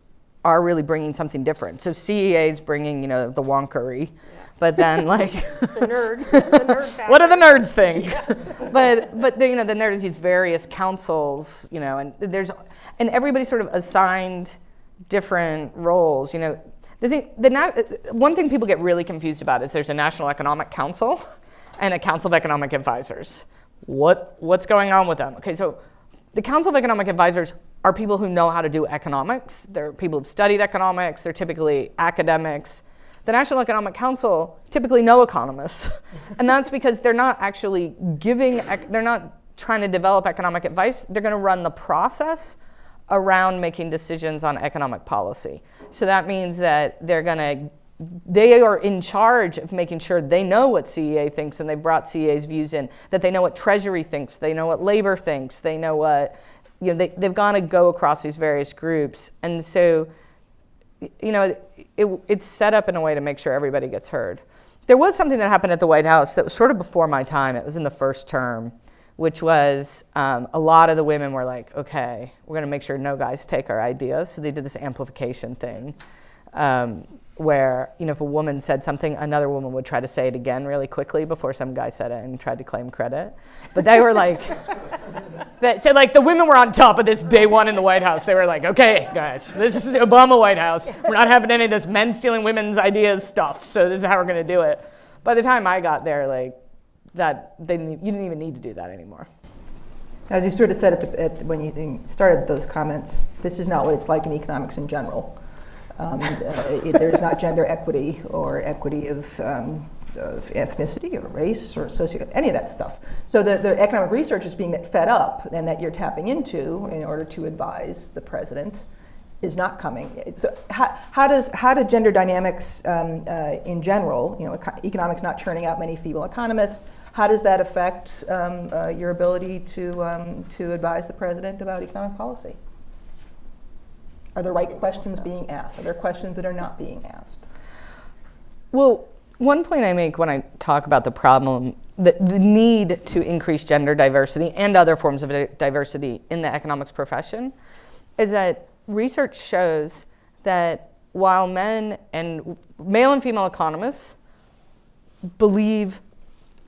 are really bringing something different. So CEA is bringing, you know, the wonkery, but then like, The nerd, the nerd what do the nerds think? But, but then, you know, then there's these various councils, you know, and there's, and everybody sort of assigned different roles, you know. The thing, the one thing people get really confused about is there's a National Economic Council and a Council of Economic Advisors. What, what's going on with them? Okay, so the Council of Economic Advisors are people who know how to do economics. They're people who've studied economics. They're typically academics. The National Economic Council typically no economists, and that's because they're not actually giving. They're not trying to develop economic advice. They're going to run the process around making decisions on economic policy. So that means that they're going to they are in charge of making sure they know what CEA thinks and they brought CEA's views in, that they know what Treasury thinks, they know what labor thinks, they know what, you know, they, they've got to go across these various groups. And so, you know, it, it's set up in a way to make sure everybody gets heard. There was something that happened at the White House that was sort of before my time. It was in the first term, which was um, a lot of the women were like, okay, we're going to make sure no guys take our ideas. So they did this amplification thing. Um, where you know if a woman said something another woman would try to say it again really quickly before some guy said it and tried to claim credit. But they were like that so like the women were on top of this day one in the white house. They were like okay guys this is the obama white house. We're not having any of this men stealing women's ideas stuff so this is how we're going to do it. By the time i got there like that they didn't, you didn't even need to do that anymore. As you sort of said at the, at, when you started those comments, this is not what it's like in economics in general. Um, uh, it, there's not gender equity or equity of, um, of ethnicity or race or socio any of that stuff. So the, the economic research is being fed up and that you're tapping into in order to advise the president is not coming. So how, how does how do gender dynamics um, uh, in general, you know, eco- economics not churning out many female economists, how does that affect um, uh, your ability to um, to advise the president about economic policy? Are the right questions being asked? Are there questions that are not being asked? Well, one point I make when I talk about the problem, the, the need to increase gender diversity and other forms of diversity in the economics profession, is that research shows that while men and male and female economists believe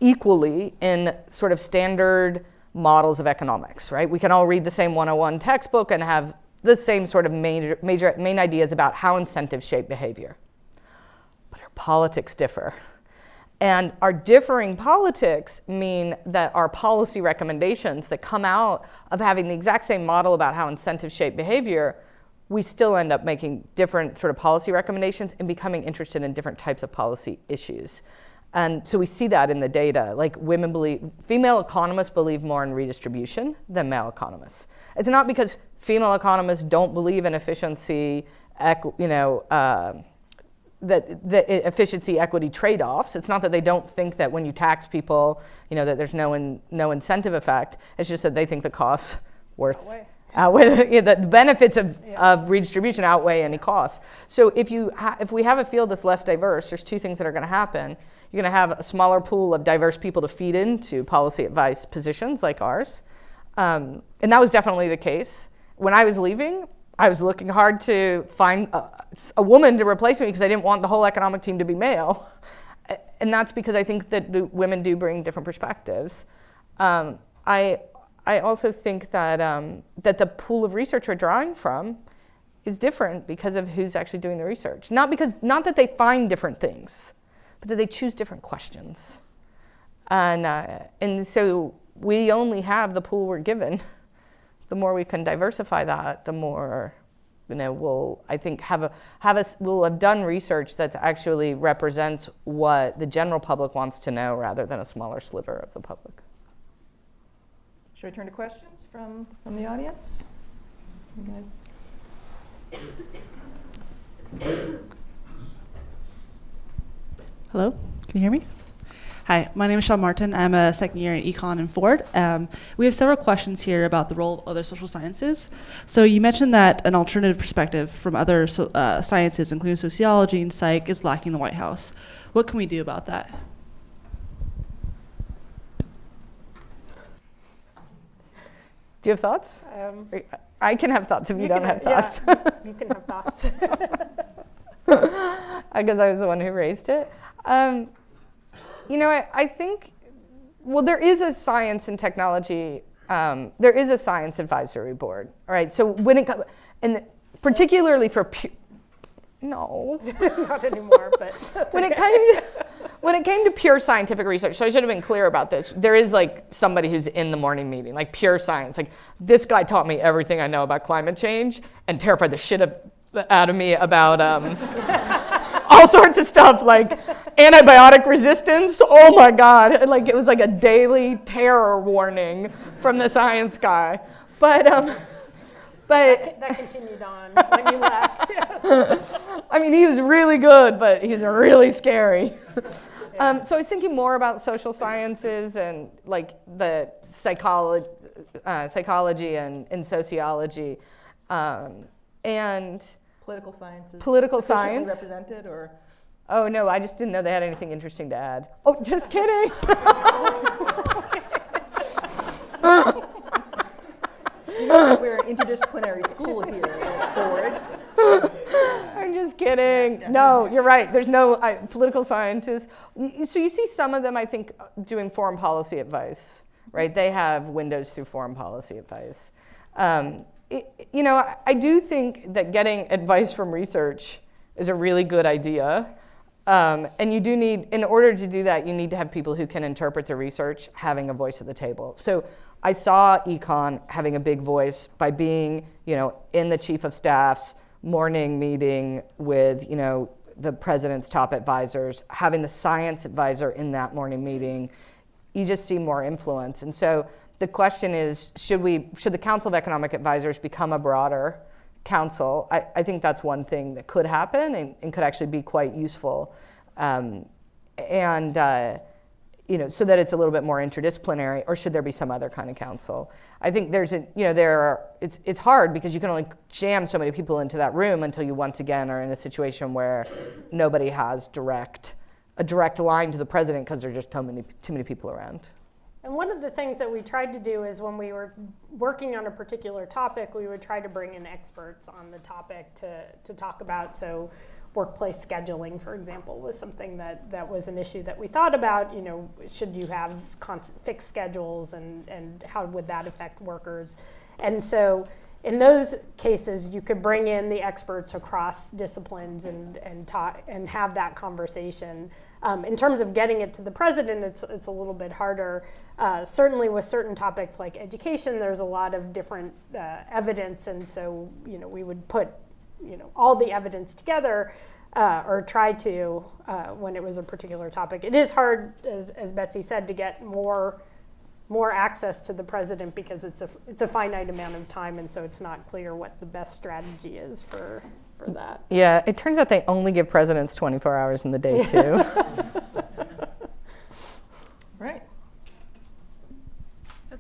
equally in sort of standard models of economics, right? We can all read the same 101 textbook and have the same sort of major, major main ideas about how incentives shape behavior but our politics differ. And our differing politics mean that our policy recommendations that come out of having the exact same model about how incentives shape behavior we still end up making different sort of policy recommendations and becoming interested in different types of policy issues. And so we see that in the data. Like women believe, female economists believe more in redistribution than male economists. It's not because female economists don't believe in efficiency, you know, uh, that the efficiency equity trade-offs. It's not that they don't think that when you tax people, you know, that there's no in, no incentive effect. It's just that they think the costs worth Outweigh. yeah, the, the benefits of, of redistribution outweigh any costs. So if you ha- if we have a field that's less diverse, there's two things that are going to happen. You're going to have a smaller pool of diverse people to feed into policy advice positions like ours, um, and that was definitely the case. When I was leaving, I was looking hard to find a, a woman to replace me because I didn't want the whole economic team to be male, and that's because I think that women do bring different perspectives. Um, I I also think that um, that the pool of research we're drawing from is different because of who's actually doing the research. Not because not that they find different things, but that they choose different questions. And uh, and so we only have the pool we're given. The more we can diversify that, the more you know we'll I think have a have us we'll have done research that actually represents what the general public wants to know rather than a smaller sliver of the public. Should I turn to questions from, from the audience? You guys? Hello, can you hear me? Hi, my name is Sean Martin. I'm a second year in Econ and Ford. Um, we have several questions here about the role of other social sciences. So you mentioned that an alternative perspective from other so, uh, sciences, including sociology and psych, is lacking in the White House. What can we do about that? Do you have thoughts? Um, I can have thoughts if you, You don't can- have thoughts. yeah, you can have thoughts. because I was the one who raised it. Um, you know, I, I think, well, there is a science and technology, um, there is a science advisory board, all right? So when it comes, and particularly for, no. Not anymore, but when it came to, when it came to pure scientific research, so I should have been clear about this. There is like somebody who's in the morning meeting, like pure science. Like this guy taught me everything I know about climate change and terrified the shit of, out of me about um, all sorts of stuff like antibiotic resistance. Oh my God! Like it was like a daily terror warning from the science guy. But um, but that continued on when you left. I mean, he was really good, but he's really scary. um, so I was thinking more about social sciences and like the psychology, uh, psychology and, and sociology, um, and Political sciences? Political science. represented, or? oh no, I just didn't know they had anything interesting to add. Oh, just kidding. You know we're an interdisciplinary school here at Ford. I'm just kidding. No, you're right. There's no I, political scientists. So you see some of them, I think, uh, doing foreign policy advice, right? They have windows through foreign policy advice. Um, it- you know, I, do think that getting advice from research is a really good idea. Um, and you do need, in order to do that, you need to have people who can interpret the research having a voice at the table. So I saw econ having a big voice by being, you know, in the chief of staff's morning meeting with, you know, the president's top advisors, having the science advisor in that morning meeting. You just see more influence. And so the question is, should we, should the Council of Economic Advisors become a broader council, I, I think that's one thing that could happen and, and could actually be quite useful. Um, and, uh, you know, so that it's a little bit more interdisciplinary, or should there be some other kind of council? I think there's a, you know, there are, it's, it's hard because you can only jam so many people into that room until you once again are in a situation where nobody has direct, a direct line to the president because there are just too many, too many people around. And one of the things that we tried to do is when we were working on a particular topic, we would try to bring in experts on the topic to, to talk about. So, workplace scheduling, for example, was something that, that was an issue that we thought about. You know, should you have fixed schedules and, and how would that affect workers? And so, in those cases, you could bring in the experts across disciplines and, and, talk, and have that conversation. Um, in terms of getting it to the president, it's, it's a little bit harder. Uh, certainly, with certain topics like education, there's a lot of different uh, evidence, and so you know we would put you know all the evidence together uh, or try to uh, when it was a particular topic. It is hard, as, as Betsy said, to get more more access to the president because it's a it's a finite amount of time, and so it's not clear what the best strategy is for for that. Yeah, it turns out they only give presidents 24 hours in the day, too.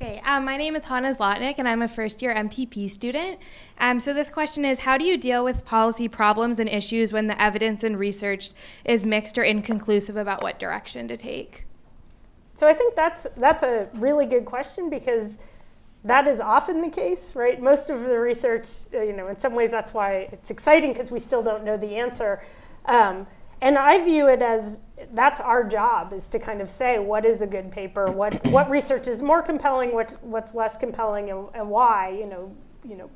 Okay, um, my name is Hannah Zlotnick, and I'm a first year MPP student. Um, so, this question is How do you deal with policy problems and issues when the evidence and research is mixed or inconclusive about what direction to take? So I think that's that's a really good question because that is often the case, right? Most of the research, uh, you know, in some ways that's why it's exciting because we still don't know the answer. Um, and I view it as that's our job is to kind of say what is a good paper, what what research is more compelling, what what's less compelling, and, and why. You know, you know,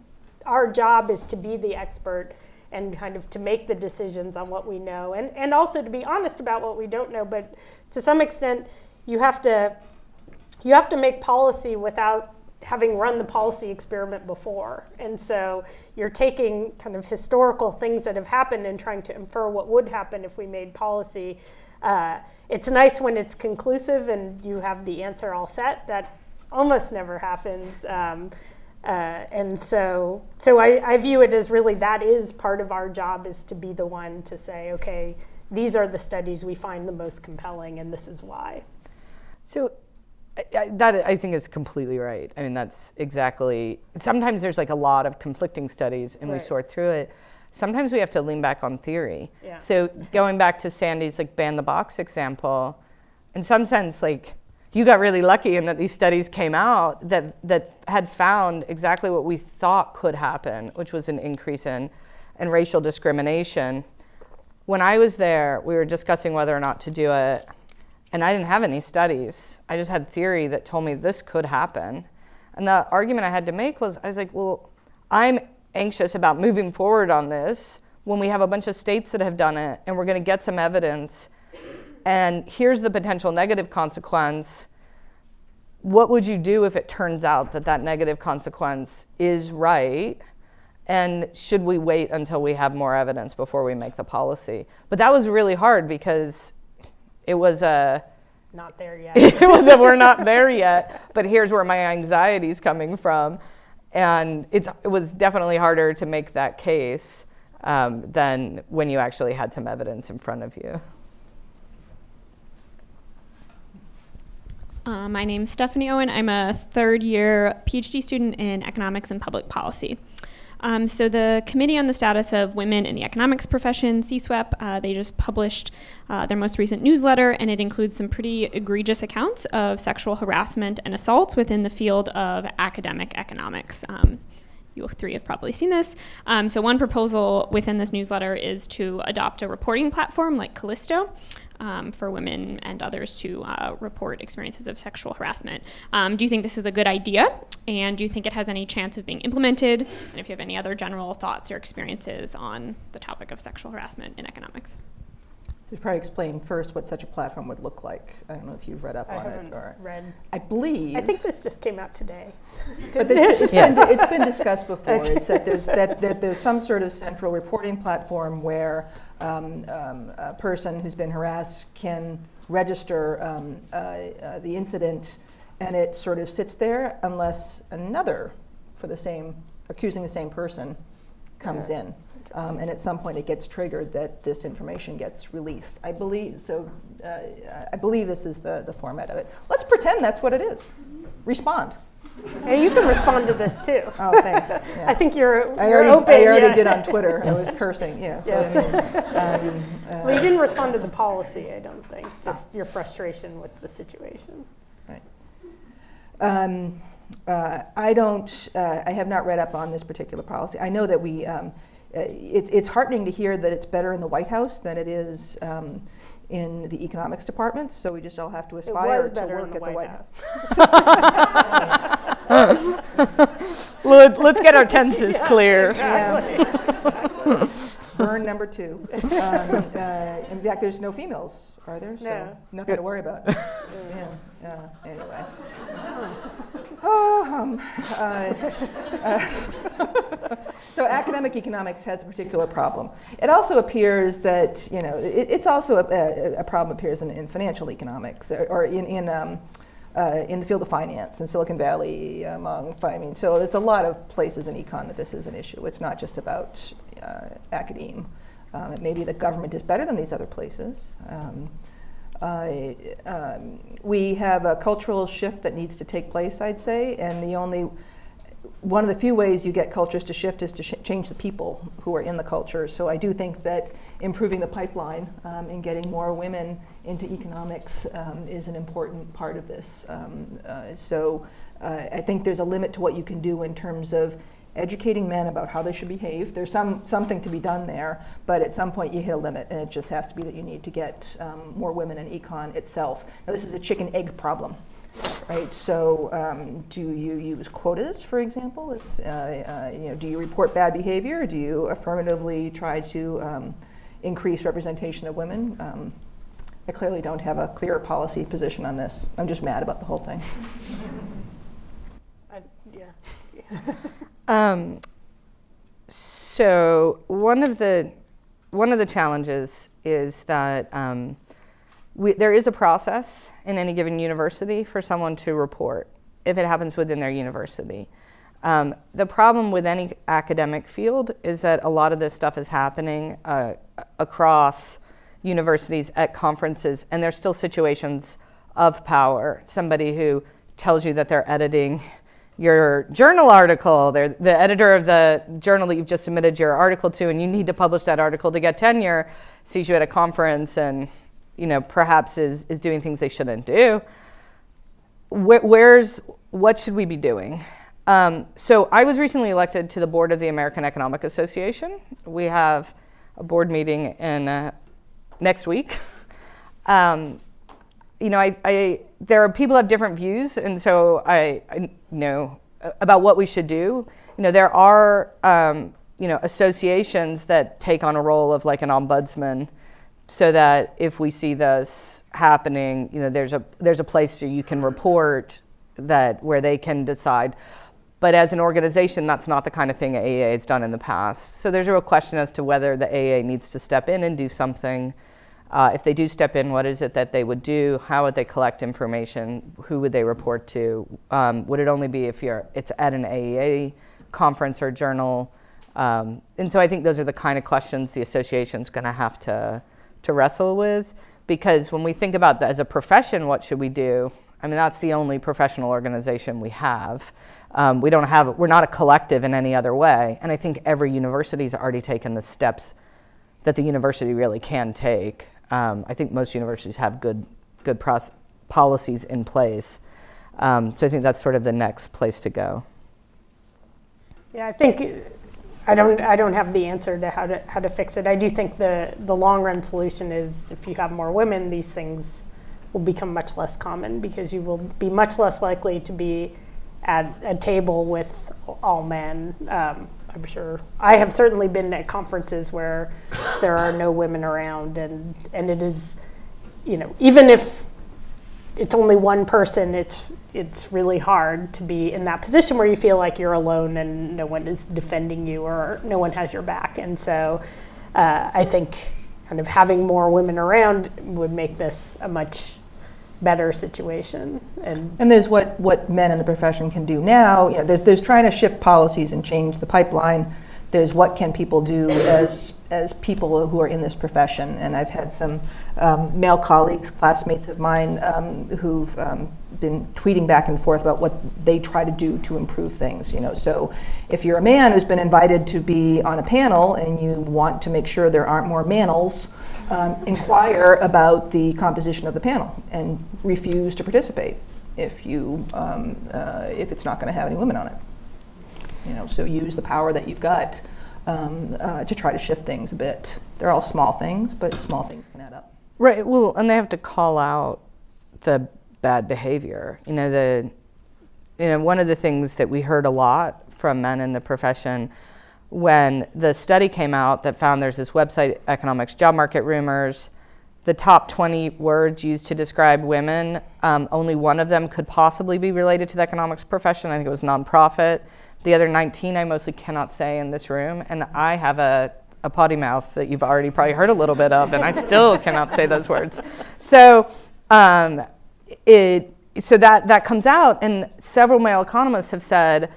our job is to be the expert and kind of to make the decisions on what we know, and and also to be honest about what we don't know. But to some extent, you have to you have to make policy without having run the policy experiment before. And so you're taking kind of historical things that have happened and trying to infer what would happen if we made policy. Uh, it's nice when it's conclusive and you have the answer all set. That almost never happens. Um, uh, and so, so I, I view it as really that is part of our job is to be the one to say, okay, these are the studies we find the most compelling, and this is why. So I- that I think is completely right. I mean, that's exactly. Sometimes there's like a lot of conflicting studies, and we sort through it. Sometimes we have to lean back on theory. Yeah. So going back to Sandy's like ban the box example, in some sense, like you got really lucky in that these studies came out that that had found exactly what we thought could happen, which was an increase in in racial discrimination. When I was there, we were discussing whether or not to do it. And I didn't have any studies. I just had theory that told me this could happen. And the argument I had to make was I was like, well, I'm anxious about moving forward on this when we have a bunch of states that have done it and we're going to get some evidence. And here's the potential negative consequence. What would you do if it turns out that that negative consequence is right? And should we wait until we have more evidence before we make the policy? But that was really hard because it was a Not there yet. it was a we're not there yet but here's where my anxiety is coming from and it's it was definitely harder to make that case um, than when you actually had some evidence in front of you Uh, my name's Stephanie Owen. I'm a third year PhD student in economics and public policy. Um, so, the Committee on the Status of Women in the Economics Profession, CSWEP, uh, they just published uh, their most recent newsletter, and it includes some pretty egregious accounts of sexual harassment and assault within the field of academic economics. Um, you three have probably seen this. Um, so, one proposal within this newsletter is to adopt a reporting platform like Callisto um, for women and others to uh, report experiences of sexual harassment. Um, do you think this is a good idea? And do you think it has any chance of being implemented? And if you have any other general thoughts or experiences on the topic of sexual harassment in economics? So probably explain first what such a platform would look like. I don't know if you've read up I on haven't it or. read. I believe. I think this just came out today. But Didn't it? it's Yes. been, it's been discussed before. Okay. It's that there's, that, that there's some sort of central reporting platform where um, um, a person who's been harassed can register um, uh, uh, the incident and it sort of sits there unless another for the same, accusing the same person comes Yeah. in. Um, and at some point it gets triggered that this information gets released. I believe, so uh, I believe this is the, the format of it. Let's pretend that's what it is. Respond. Hey, you can respond to this too. Oh, thanks. Yeah. I think you're, I you're already, open. I already yeah. did on Twitter. I was cursing. Yeah. So Yes. I mean, um, uh, Well, you didn't respond to the policy, I don't think, just your frustration with the situation. right. Um, uh, I don't. Uh, I have not read up on this particular policy. I know that we. Um, uh, it's it's heartening to hear that it's better in the White House than it is. Um, in the economics department, so we just all have to aspire to work the at the White White House. Let, us get our tenses clear Yeah. Burn number number two. Um, uh, in fact, there's no females, are there? So No. nothing to worry about. yeah. Uh, anyway. Oh, um, uh, uh, so academic economics has a particular problem. It also appears that you know it, it's also a, a, a problem appears in, in financial economics or, or in in um, uh, in the field of finance in Silicon Valley, among I mean, so there's a lot of places in econ that this is an issue. It's not just about uh, academe. Um, maybe the government is better than these other places. Um, um, we have a cultural shift that needs to take place, I'd say, and the only one of the few ways you get cultures to shift is to sh- change the people who are in the culture. So I do think that improving the pipeline um, and getting more women into economics um, is an important part of this. Um, uh, so uh, I think there's a limit to what you can do in terms of educating men about how they should behave. There's some something to be done there, but at some point you hit a limit, and it just has to be that you need to get um, more women in econ itself. Now this is a chicken egg problem right? So, um, do you use quotas, for example? It's, uh, uh, you know, do you report bad behavior? Do you affirmatively try to um, increase representation of women? Um, I clearly don't have a clear policy position on this. I'm just mad about the whole thing. I, yeah. Um, so one of the one of the challenges is that um, we, there is a process in any given university for someone to report if it happens within their university. Um, the problem with any academic field is that a lot of this stuff is happening uh, across universities at conferences, and there's still situations of power. Somebody who tells you that they're editing your journal article, they're the editor of the journal that you've just submitted your article to, and you need to publish that article to get tenure, sees you at a conference and you know, perhaps is, is doing things they shouldn't do. Where, where's, what should we be doing? Um, so I was recently elected to the board of the American Economic Association. We have a board meeting in uh, next week. Um, you know, I, I, there are people have different views, and so I, I know about what we should do. You know, there are um, you know associations that take on a role of like an ombudsman so that if we see this happening, you know, there's a there's a place where you can report that where they can decide. But as an organization, that's not the kind of thing AEA has done in the past. So there's a real question as to whether the AEA needs to step in and do something. Uh, if they do step in, what is it that they would do? How would they collect information? Who would they report to? Um, would it only be if you're it's at an AEA conference or journal? Um, and so I think those are the kind of questions the association's going to have to to wrestle with because when we think about that as a profession, what should we do? I mean, that's the only professional organization we have. Um, we don't have, we're not a collective in any other way. And I think every university has already taken the steps that the university really can take. Um, I think most universities have good, good policies in place. Um, so I think that's sort of the next place to go. Yeah, I think I don't, I don't have the answer to how to how to fix it. I do think the the long run solution is if you have more women, these things will become much less common because you will be much less likely to be at a table with all men. Um, I'm sure I have certainly been at conferences where there are no women around, and and it is, you know, even if it's only one person, it's it's really hard to be in that position where you feel like you're alone and no one is defending you or no one has your back. And so, uh, I think kind of having more women around would make this a much better situation. And And there's what, what men in the profession can do now. You know, there's, there's trying to shift policies and change the pipeline. There's what can people do as, as people who are in this profession. And I've had some um, male colleagues, classmates of mine, um, who've um, been tweeting back and forth about what they try to do to improve things. You know, so if you're a man who's been invited to be on a panel and you want to make sure there aren't more manels, um, inquire about the composition of the panel and refuse to participate if you um, uh, if it's not going to have any women on it. You know, so use the power that you've got um, uh, to try to shift things a bit. They're all small things, but small things can add up. Right. Well, and they have to call out the bad behavior. You know, the you know one of the things that we heard a lot from men in the profession when the study came out that found there's this website, Economics Job Market Rumors, the top 20 words used to describe women, um, only one of them could possibly be related to the economics profession. I think it was nonprofit. The other 19 I mostly cannot say in this room. And I have a, a potty mouth that you've already probably heard a little bit of, and I still cannot say those words. So, um, it, so that, that comes out, and several male economists have said,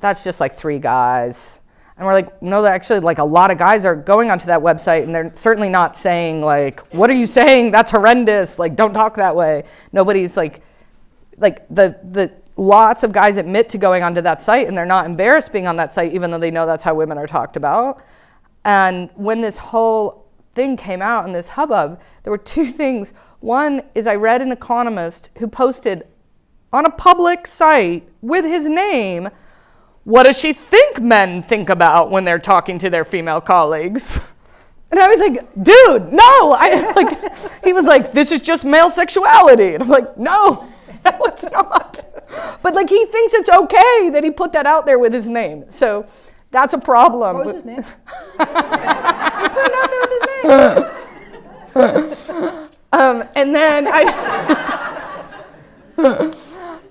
that's just like three guys. And we're like, no, actually, like a lot of guys are going onto that website and they're certainly not saying like, what are you saying? That's horrendous. Like, don't talk that way. Nobody's like, like the the lots of guys admit to going onto that site and they're not embarrassed being on that site, even though they know that's how women are talked about. And when this whole thing came out and this hubbub, there were two things. One is I read an economist who posted on a public site with his name what does she think men think about when they're talking to their female colleagues? And I was like, dude, no. I like he was like, this is just male sexuality. And I'm like, no, no, it's not. But like he thinks it's okay that he put that out there with his name. So that's a problem. What was his name? he put it out there with his name. Um, and then I.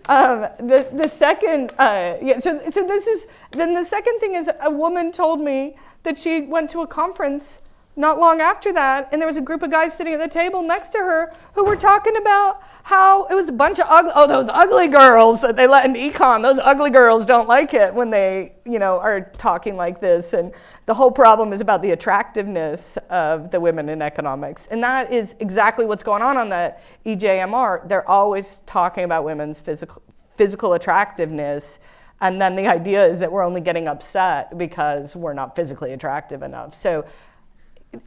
um, the, the second, uh, yeah, so, so this is, then the second thing is a woman told me that she went to a conference not long after that, and there was a group of guys sitting at the table next to her who were talking about how it was a bunch of ugly, oh, those ugly girls that they let in econ, those ugly girls don't like it when they, you know, are talking like this. And the whole problem is about the attractiveness of the women in economics. And that is exactly what's going on on the EJMR. They're always talking about women's physical, physical attractiveness. And then the idea is that we're only getting upset because we're not physically attractive enough. So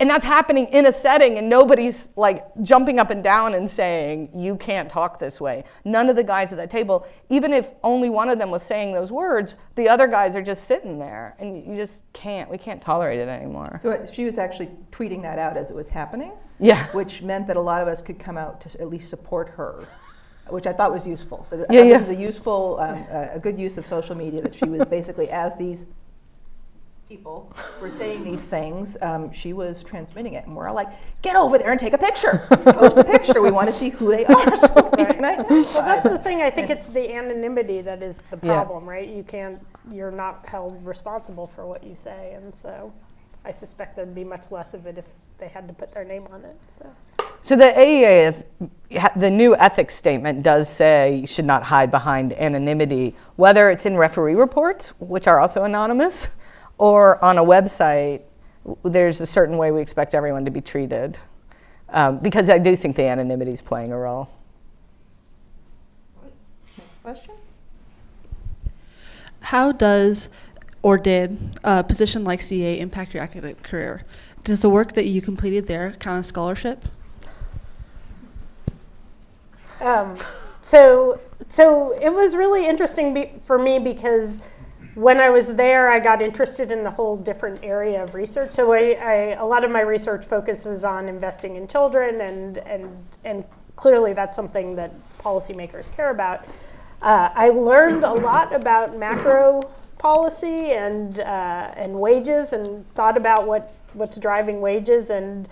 and that's happening in a setting and nobody's like jumping up and down and saying you can't talk this way none of the guys at that table even if only one of them was saying those words the other guys are just sitting there and you just can't we can't tolerate it anymore So uh, she was actually tweeting that out as it was happening, yeah which meant that a lot of us could come out to at least support her, which I thought was useful. So Yeah, thought yeah. this was a useful, um, uh, a good use of social media that she was basically as these people were saying these things, um, she was transmitting it, and we're all like, "Get over there and take a picture. Post the picture. We want to see who they are, so we can Well, that's the thing. I think it's the anonymity that is the Yeah. problem, right? You can't, you're not held responsible for what you say, and so I suspect there'd be much less of it if they had to put their name on it. So. so the aea is the new ethics statement does say you should not hide behind anonymity whether it's in referee reports which are also anonymous or on a website there's a certain way we expect everyone to be treated um, because i do think the anonymity is playing a role Next Question? How does or did a position like CEA impact your academic career? Does the work that you completed there count as scholarship? Um, so, so it was really interesting be, for me because when I was there, I got interested in a whole different area of research. So, I, I, a lot of my research focuses on investing in children, and and and clearly that's something that policymakers care about. Uh, I learned a lot about macro policy and uh, and wages, and thought about what what's driving wages, and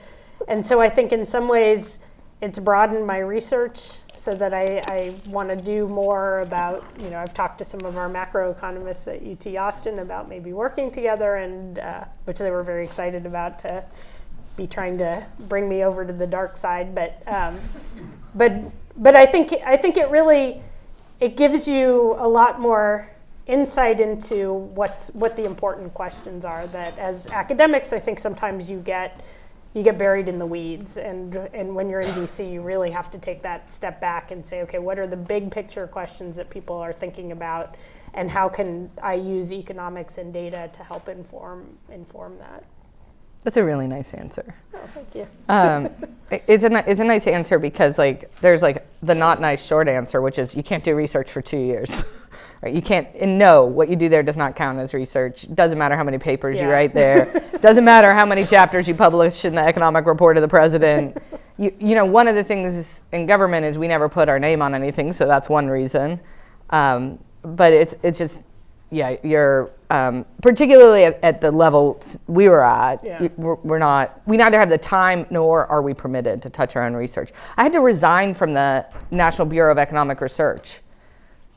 and so I think in some ways it's broadened my research so that I, I want to do more about, you know, I've talked to some of our macroeconomists at UT Austin about maybe working together, and uh, which they were very excited about to be trying to bring me over to the dark side. But, um, but, but I think I think it really it gives you a lot more insight into what's what the important questions are. That as academics, I think sometimes you get you get buried in the weeds. And and when you're in DC you really have to take that step back and say okay what are the big picture questions that people are thinking about? And how can I use economics and data to help inform inform that that's a really nice answer oh thank you um, it's a it's a nice answer because like there's like the not nice short answer, which is you can't do research for two years, right? You can't and no, what you do there does not count as research. Doesn't matter how many papers you write there. doesn't matter how many chapters you publish in the economic report of the president. You you know one of the things in government is we never put our name on anything, so that's one reason. Um, but it's it's just yeah, you're um, particularly at, at the level we were at. Yeah. We're, we're not. We neither have the time nor are we permitted to touch our own research. I had to resign from the National Bureau of Economic Research.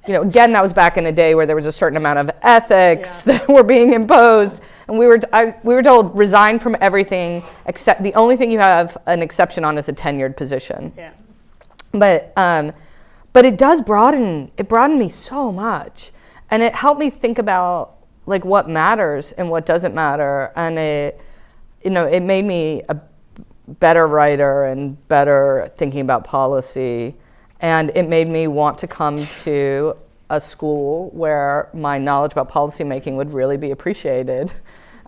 You know, again, that was back in a day where there was a certain amount of ethics Yeah. that were being imposed, and we were I, we were told resign from everything except the only thing you have an exception on is a tenured position Yeah. but um, but it does broaden it broadened me so much and it helped me think about like what matters and what doesn't matter. And it you know it made me a better writer and better thinking about policy. And it made me want to come to a school where my knowledge about policymaking would really be appreciated.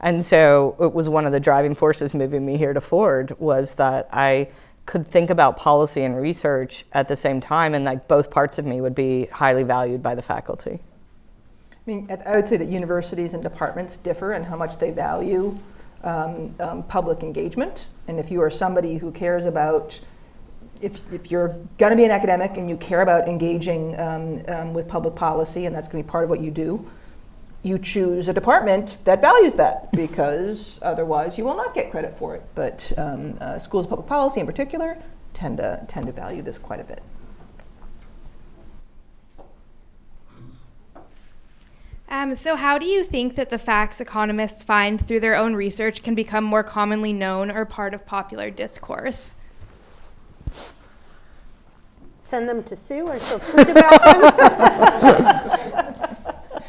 And so it was one of the driving forces moving me here to ford was that i could think about policy and research at the same time and like both parts of me would be highly valued by the faculty mean, I- would say that universities and departments differ in how much they value um, um, public engagement. And if you are somebody who cares about, if, if you're going to be an academic and you care about engaging um, um, with public policy, and that's going to be part of what you do, you choose a department that values that because otherwise you will not get credit for it. But um, uh, schools of public policy in particular tend to, tend to value this quite a bit. Um, so, how do you think that the facts economists find through their own research can become more commonly known or part of popular discourse? Send them to Sue or she'll tweet about them.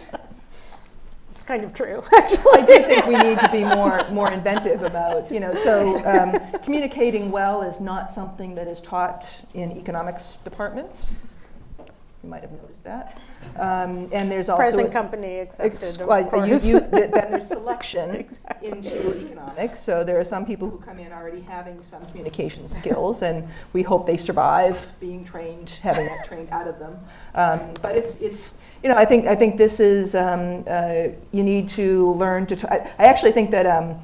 it's kind of true, actually. I do think we need to be more, more inventive about, you know, so um, communicating well is not something that is taught in economics departments. You might have noticed that. Um, and there's also. Present company accepted, well, you- you- Then there's selection Exactly. into economics. So there are some people who come in already having some communication skills, and we hope they survive being trained, having that trained out of them. Um, but it's, it's, you know, I think, I think this is, um, uh, you need to learn to, I actually think that um,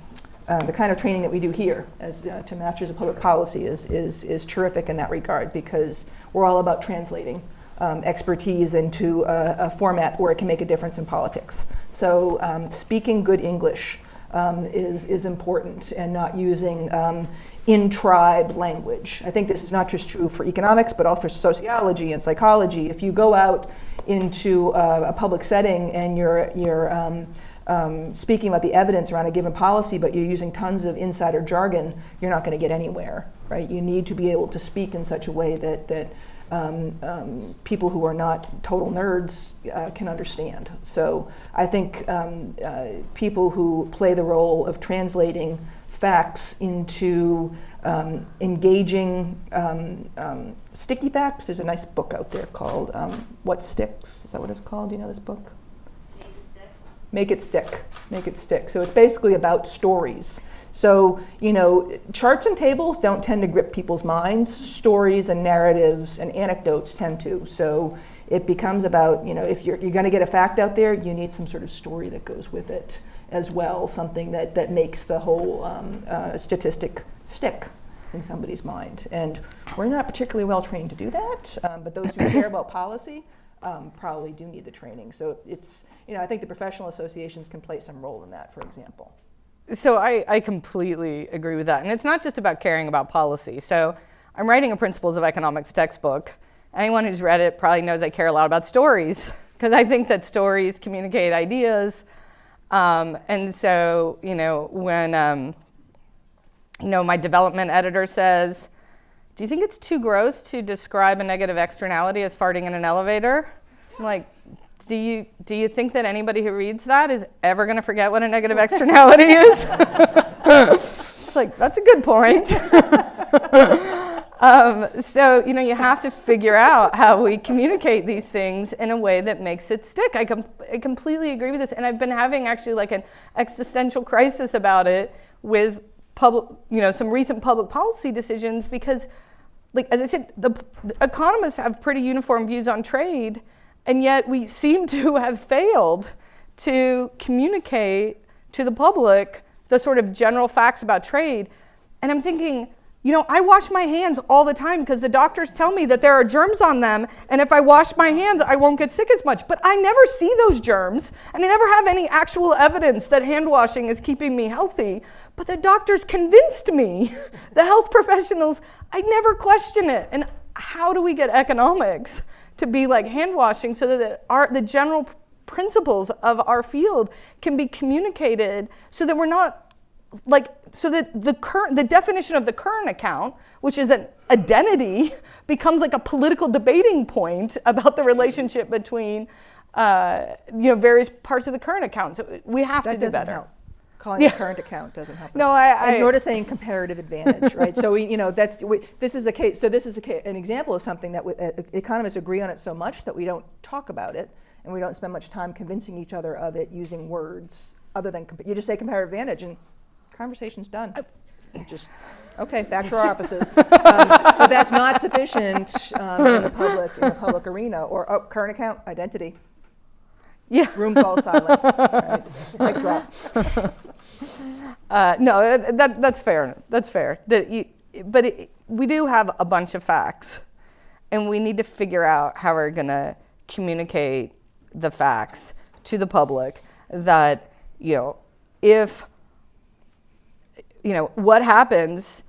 uh, the kind of training that we do here as uh, to Masters of Public Policy is, is, is terrific in that regard because we're all about translating um, expertise into a, a format where it can make a difference in politics. So um, speaking good English um, is, is important and not using um, in-tribe language. I think this is not just true for economics, but also for sociology and psychology. If you go out into a, a public setting and you're, you're um, um, speaking about the evidence around a given policy, but you're using tons of insider jargon, you're not going to get anywhere, right? You need to be able to speak in such a way that, that um, um, people who are not total nerds uh, can understand. So I think um, uh, people who play the role of translating facts into um, engaging um, um, sticky facts. There's a nice book out there called um, What Sticks. Is that what it's called? Do you know this book? Make it stick. Make it stick. So it's basically about stories. So, you know, charts and tables don't tend to grip people's minds. Stories and narratives and anecdotes tend to. So it becomes about, you know, if you're, you're going to get a fact out there, you need some sort of story that goes with it as well, something that, that makes the whole um, uh, statistic stick in somebody's mind. And we're not particularly well trained to do that, um, but those who care about policy um, probably do need the training. So it's, you know, I think the professional associations can play some role in that, for example. So I, I completely agree with that. And it's not just about caring about policy. So I'm writing a Principles of Economics textbook. Anyone who's read it probably knows I care a lot about stories because I think that stories communicate ideas. Um, and so, you know, when, um, you know, my development editor says, do you think it's too gross to describe a negative externality as farting in an elevator? I'm like, do you, do you think that anybody who reads that is ever going to forget what a negative externality is? She's like, that's a good point. um, so, you know, you have to figure out how we communicate these things in a way that makes it stick. I, com- I completely agree with this. And I've been having actually like an existential crisis about it with public, you know, some recent public policy decisions because like as I said, the, the, economists have pretty uniform views on trade, and yet we seem to have failed to communicate to the public the sort of general facts about trade. And I'm thinking, you know, I wash my hands all the time because the doctors tell me that there are germs on them, and if I wash my hands, I won't get sick as much. But I never see those germs, and I never have any actual evidence that hand washing is keeping me healthy. But the doctors convinced me, the health professionals, I never question it. And how do we get economics to be like hand washing so that our, the general principles of our field can be communicated so that we're not like so that the current the definition of the current account which is an identity becomes like a political debating point about the relationship between uh, you know various parts of the current account so we have That to do better help. Calling Yeah. a current account doesn't help. no i, I nor to saying comparative advantage, right? So we, you know, that's we, this is a case. So this is a an example of something that we, uh, economists agree on it so much that we don't talk about it, and we don't spend much time convincing each other of it using words other than you just say comparative advantage and conversation's done. Just okay, back to our offices. um, but that's not sufficient um, in the public in the public arena or oh, current account identity. yeah Room call silent. Right. Mic drop. Uh, no, uh, that, that's fair. That's fair. That you, but it, we do have a bunch of facts, and we need to figure out how we're going to communicate the facts to the public. That you know, if you know what happens,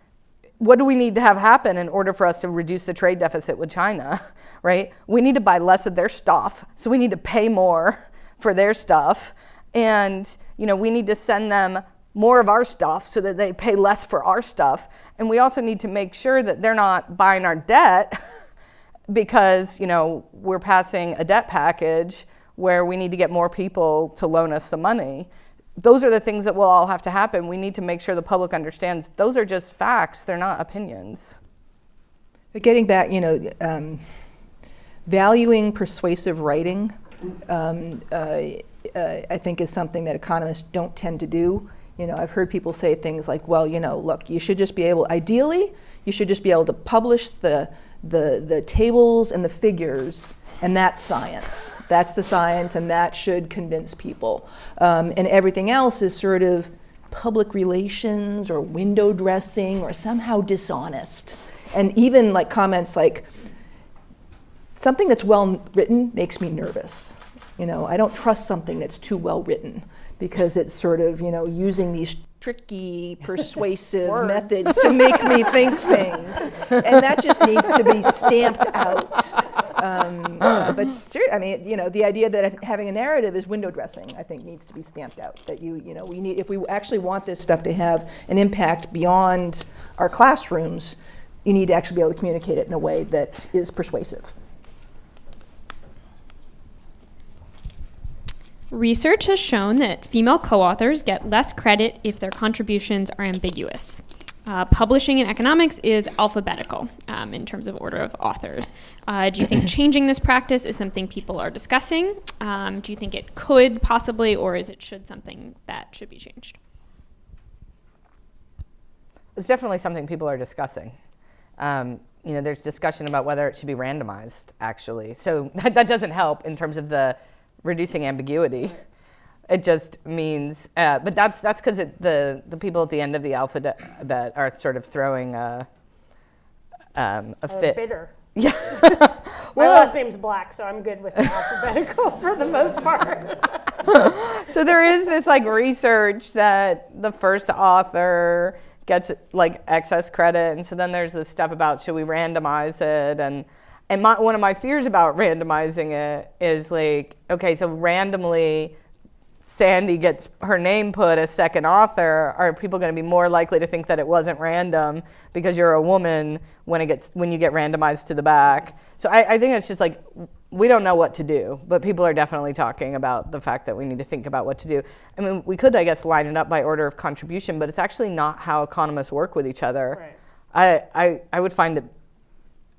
what do we need to have happen in order for us to reduce the trade deficit with China? Right? We need to buy less of their stuff, so we need to pay more for their stuff, and you know we need to send them more of our stuff so that they pay less for our stuff. And we also need to make sure that they're not buying our debt because, you know, we're passing a debt package where we need to get more people to loan us some money. Those are the things that will all have to happen. We need to make sure the public understands those are just facts, they're not opinions. But getting back, you know, um, valuing persuasive writing, um, uh, uh, I think is something that economists don't tend to do. You know, I've heard people say things like, well, you know, look, you should just be able, ideally, you should just be able to publish the, the, the tables and the figures, and that's science. That's the science, and that should convince people. Um, and everything else is sort of public relations or window dressing or somehow dishonest. And even like comments like, something that's well written makes me nervous. You know, I don't trust something that's too well written because it's sort of, you know, using these tricky, persuasive methods to make me think things. And that just needs to be stamped out. Um, uh, but ser- I mean, you know, the idea that having a narrative is window dressing, I think, needs to be stamped out. That you, you know, we need if we actually want this stuff to have an impact beyond our classrooms, you need to actually be able to communicate it in a way that is persuasive. Research has shown that female co authors get less credit if their contributions are ambiguous. Uh, publishing in economics is alphabetical um, in terms of order of authors. Uh, do you think changing this practice is something people are discussing? Um, do you think it could possibly, or is it should something that should be changed? It's definitely something people are discussing. Um, you know, there's discussion about whether it should be randomized, actually. So that, that doesn't help in terms of the reducing ambiguity. It just means, uh, but that's that's because the the people at the end of the alphabet that are sort of throwing a, um, a fit. bitter. Yeah. well, My last name's Black, so I'm good with the alphabetical for the most part. so there is this like research that the first author gets like excess credit and so then there's this stuff about should we randomize it and and my, one of my fears about randomizing it is like okay so randomly sandy gets her name put as second author are people going to be more likely to think that it wasn't random because you're a woman when it gets when you get randomized to the back so i, I think it's just like we don't know what to do, but people are definitely talking about the fact that we need to think about what to do. I mean, we could, I guess, line it up by order of contribution, but it's actually not how economists work with each other. Right. I, I, I would find it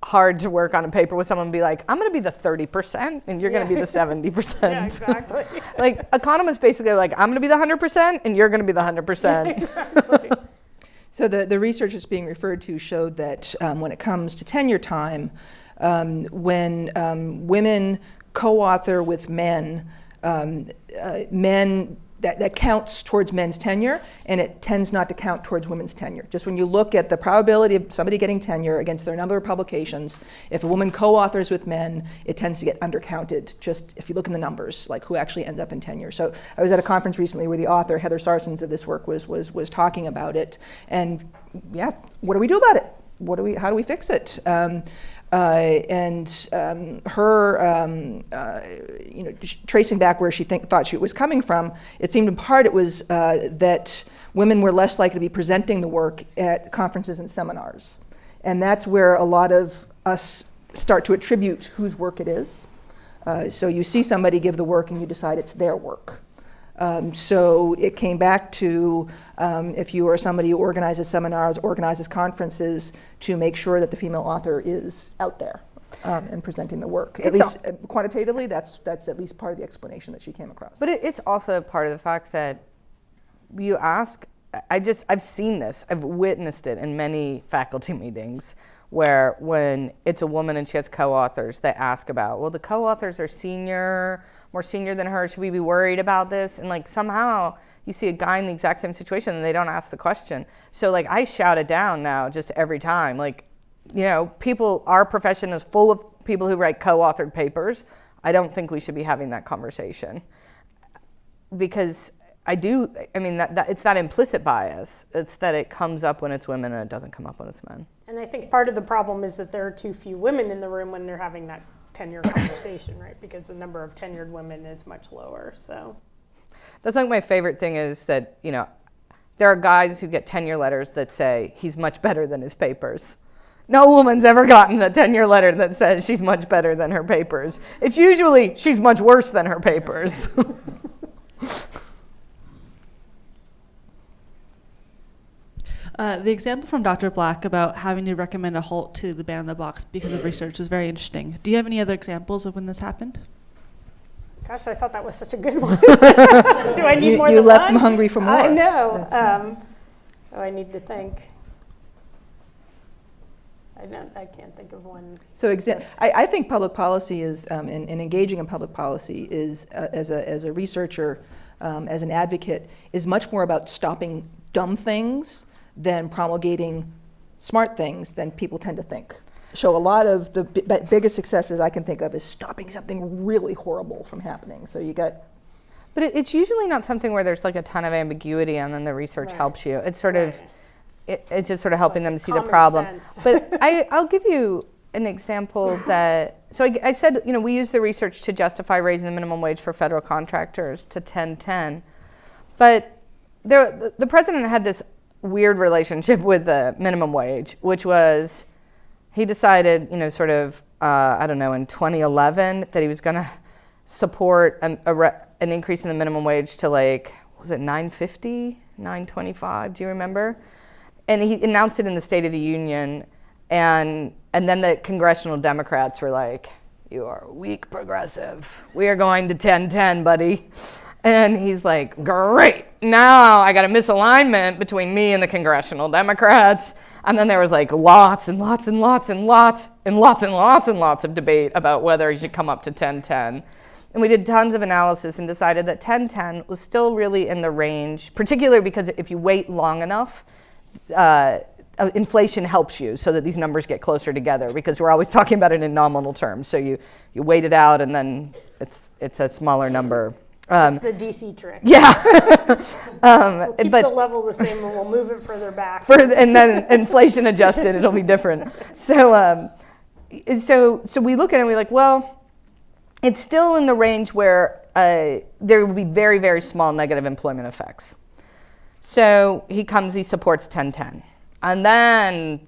hard to work on a paper with someone and be like, I'm going to be the 30% and you're going to be the 70%. Yeah, exactly. like, economists basically are like, I'm going to be the 100% and you're going to be the 100%. So the, the research that's being referred to showed that um, when it comes to tenure time, um, when um, women co-author with men, um, uh, men that, that counts towards men's tenure and it tends not to count towards women's tenure. Just when you look at the probability of somebody getting tenure against their number of publications, if a woman co-authors with men, it tends to get undercounted. Just if you look in the numbers, like who actually ends up in tenure. So I was at a conference recently where the author Heather Sarsons of this work was was was talking about it, and yeah, what do we do about it? What do we? How do we fix it? Um, and um, her, um, uh, you know, tracing back where she think, thought she was coming from, it seemed in part it was uh, that women were less likely to be presenting the work at conferences and seminars. And that's where a lot of us start to attribute whose work it is. Uh, so you see somebody give the work and you decide it's their work. Um, so it came back to um, if you are somebody who organizes seminars, organizes conferences, to make sure that the female author is out there um, and presenting the work. At It's least uh, quantitatively, that's that's at least part of the explanation that she came across. But it, it's also part of the fact that you ask. I just I've seen this. I've witnessed it in many faculty meetings where when it's a woman and she has co-authors, they ask about, well, the co-authors are senior, more senior than her. Should we be worried about this? And like somehow you see a guy in the exact same situation and they don't ask the question. So like I shout it down now just every time. Like, you know, people, our profession is full of people who write co-authored papers. I don't think we should be having that conversation because I do, I mean, that, that, it's that implicit bias. It's that it comes up when it's women and it doesn't come up when it's men. And I think part of the problem is that there are too few women in the room when they're having that tenure conversation, right? Because the number of tenured women is much lower. So That's like my favorite thing is that, you know, there are guys who get tenure letters that say he's much better than his papers. No woman's ever gotten a tenure letter that says she's much better than her papers. It's usually she's much worse than her papers. Uh, the example from Dr. Black about having to recommend a halt to the ban on the box because of research was very interesting. Do you have any other examples of when this happened? Gosh, I thought that was such a good one. Do I need you, more you than left one? them hungry for more. I know. That's- Um, oh, I need to think. I don't. I can't think of one. So I, I think public policy is, um, and, and engaging in public policy is, uh, as, a, as a researcher, um, as an advocate, is much more about stopping dumb things than promulgating smart things than people tend to think. So a lot of the bi- bi- biggest successes I can think of is stopping something really horrible from happening. So you got But it, it's usually not something where there's like a ton of ambiguity and then the research Right. helps you. It's sort of, it, it's just sort of helping Like them see the problem. sense. But I, I'll give you an example that, so I, I said, you know, we use the research to justify raising the minimum wage for federal contractors to 1010. But there, the, the president had this weird relationship with the minimum wage, which was he decided, you know, sort of, uh, I don't know, in 2011 that he was going to support an, an increase in the minimum wage to like, was it 950, 925? Do you remember? And he announced it in the State of the Union, and and then the congressional Democrats were like, "You are a weak progressive. We are going to 1010, buddy." And he's like, "Great! Now I got a misalignment between me and the congressional Democrats." And then there was like lots and lots and lots and lots and lots and lots and lots of debate about whether he should come up to 1010. And we did tons of analysis and decided that 1010 was still really in the range, particularly because if you wait long enough, uh, uh, inflation helps you so that these numbers get closer together because we're always talking about it in nominal terms. So you, you wait it out and then it's, it's a smaller number. Um, It's the DC trick. yeah. um, We'll keep but the level the same and we'll move it further back. for and then inflation adjusted, it'll be different. So, um, so, so we look at it and we're like, well, it's still in the range where uh, there will be very, very small negative employment effects. So he comes, he supports 1010. And then,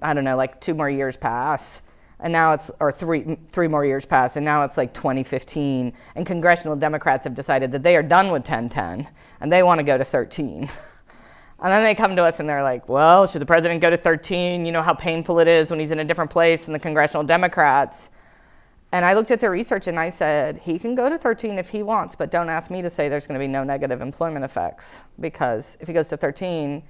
I don't know, like two more years pass. And now it's, or three, three more years pass, and now it's like 2015. And congressional Democrats have decided that they are done with 1010 and they want to go to 13. And then they come to us and they're like, well, should the president go to 13? You know how painful it is when he's in a different place than the congressional Democrats. And I looked at their research and I said, he can go to 13 if he wants, but don't ask me to say there's going to be no negative employment effects. Because if he goes to 13,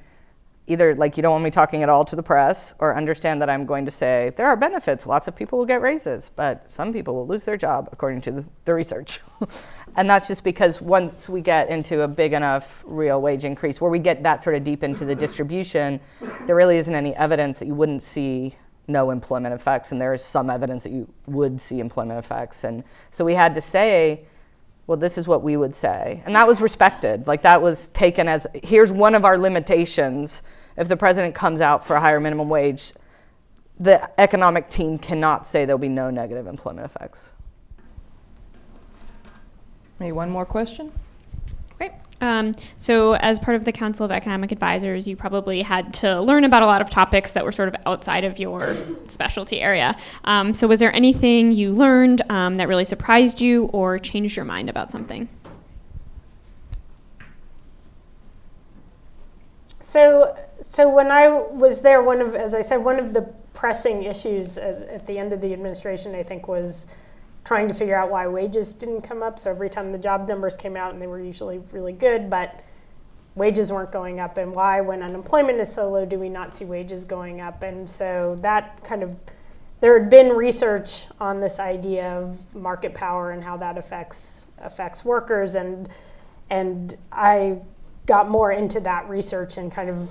either like you don't want me talking at all to the press or understand that I'm going to say there are benefits. Lots of people will get raises, but some people will lose their job according to the, the research. and that's just because once we get into a big enough real wage increase where we get that sort of deep into the distribution, there really isn't any evidence that you wouldn't see no employment effects and there is some evidence that you would see employment effects. And so we had to say, well, this is what we would say. And that was respected. Like that was taken as here's one of our limitations. If the president comes out for a higher minimum wage, the economic team cannot say there'll be no negative employment effects. Maybe one more question? Um, so, as part of the Council of Economic Advisors, you probably had to learn about a lot of topics that were sort of outside of your specialty area. Um, so, was there anything you learned um, that really surprised you or changed your mind about something? So, so when I was there, one of, as I said, one of the pressing issues at, at the end of the administration, I think, was trying to figure out why wages didn't come up. So every time the job numbers came out, and they were usually really good, but wages weren't going up, and why, when unemployment is so low, do we not see wages going up? And so that kind of there had been research on this idea of market power and how that affects affects workers, and and I got more into that research and kind of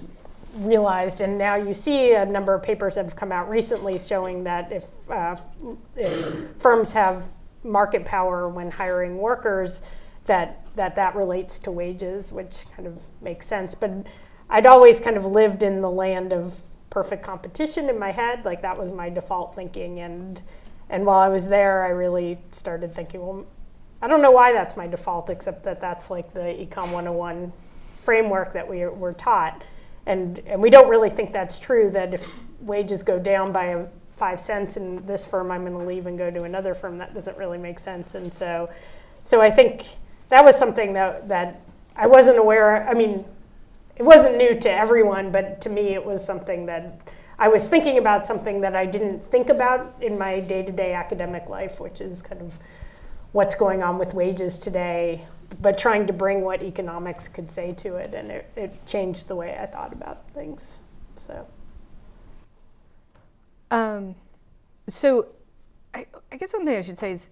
realized, and now you see a number of papers that have come out recently showing that if, uh, if firms have market power when hiring workers, that, that that relates to wages, which kind of makes sense. But I'd always kind of lived in the land of perfect competition in my head, like that was my default thinking. And and while I was there, I really started thinking, well, I don't know why that's my default, except that that's like the Econ 101 framework that we were taught. And, and we don't really think that's true, that if wages go down by five cents in this firm, I'm going to leave and go to another firm. That doesn't really make sense. And so, so I think that was something that, that I wasn't aware, I mean, it wasn't new to everyone, but to me it was something that I was thinking about something that I didn't think about in my day-to-day academic life, which is kind of what's going on with wages today, but trying to bring what economics could say to it, and it, it changed the way I thought about things. So, Um, so I, I guess one thing I should say is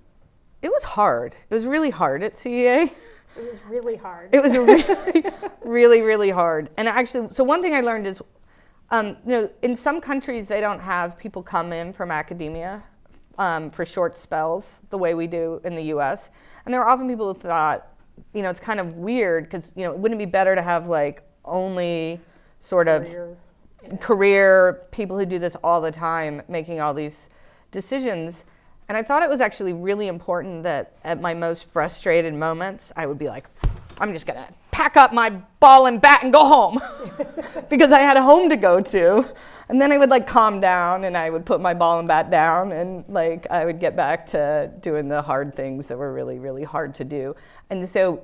it was hard. It was really hard at CEA. it was really hard. It was really, really, really hard. And actually, so one thing I learned is, um, you know, in some countries they don't have people come in from academia um, for short spells the way we do in the U.S. And there are often people who thought, you know, it's kind of weird because you know, it wouldn't it be better to have like only sort of Career. career people who do this all the time making all these decisions. And I thought it was actually really important that at my most frustrated moments, I would be like, I'm just gonna pack up my ball and bat and go home because I had a home to go to. And then I would like calm down and I would put my ball and bat down and like I would get back to doing the hard things that were really, really hard to do. And so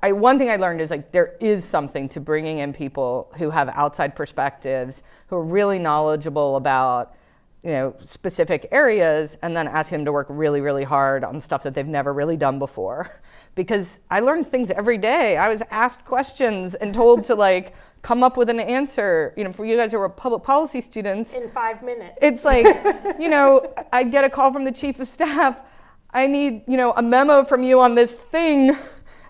I, one thing I learned is like there is something to bringing in people who have outside perspectives, who are really knowledgeable about you know, specific areas and then ask them to work really, really hard on stuff that they've never really done before. Because I learned things every day. I was asked questions and told to like come up with an answer. You know, for you guys who are public policy students, in five minutes. it's like, you know, I'd get a call from the chief of staff. I need, you know, a memo from you on this thing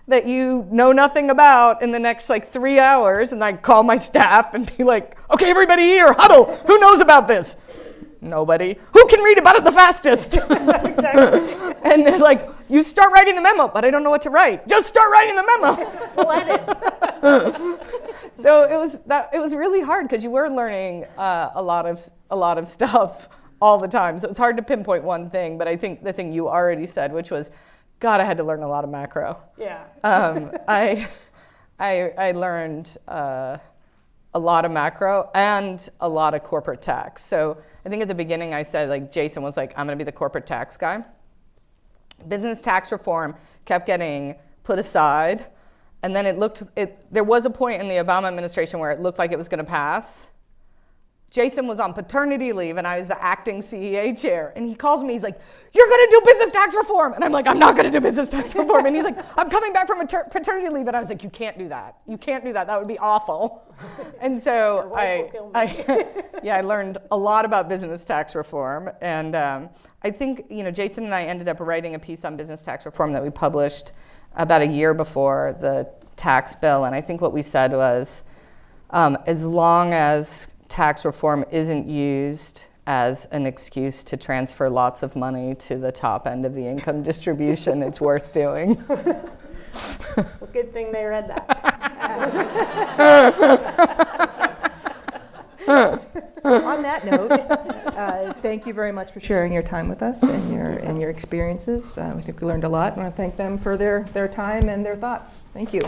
that you know nothing about in the next like three hours. And I'd call my staff and be like, okay, everybody here, huddle. Who knows about this? Nobody. Who can read about it the fastest? and they're like, you start writing the memo, but I don't know what to write. Just start writing the memo. We'll edit. so it was that it was really hard because you were learning uh, a lot of a lot of stuff all the time. So it's hard to pinpoint one thing, but I think the thing you already said, which was, God, I had to learn a lot of macro. Yeah. Um, I, I I learned. Uh, a lot of macro and a lot of corporate tax. So I think at the beginning I said like Jason was like, I'm gonna be the corporate tax guy. Business tax reform kept getting put aside. And then it looked, it, there was a point in the Obama administration where it looked like it was gonna pass. Jason was on paternity leave and I was the acting CEA chair. And he calls me, he's like, You're gonna do business tax reform. And I'm like, I'm not gonna do business tax reform. And he's like, I'm coming back from paternity leave. And I was like, You can't do that. You can't do that. That would be awful. And so I, will kill me. I yeah, I learned a lot about business tax reform. And um, I think, you know, Jason and I ended up writing a piece on business tax reform that we published about a year before the tax bill. And I think what we said was, um, as long as tax reform isn't used as an excuse to transfer lots of money to the top end of the income distribution, it's worth doing. Well, good thing they read that. On that note, uh, thank you very much for sharing your time with us and your, and your experiences. Uh, I think we learned a lot. I want to thank them for their, their time and their thoughts. Thank you.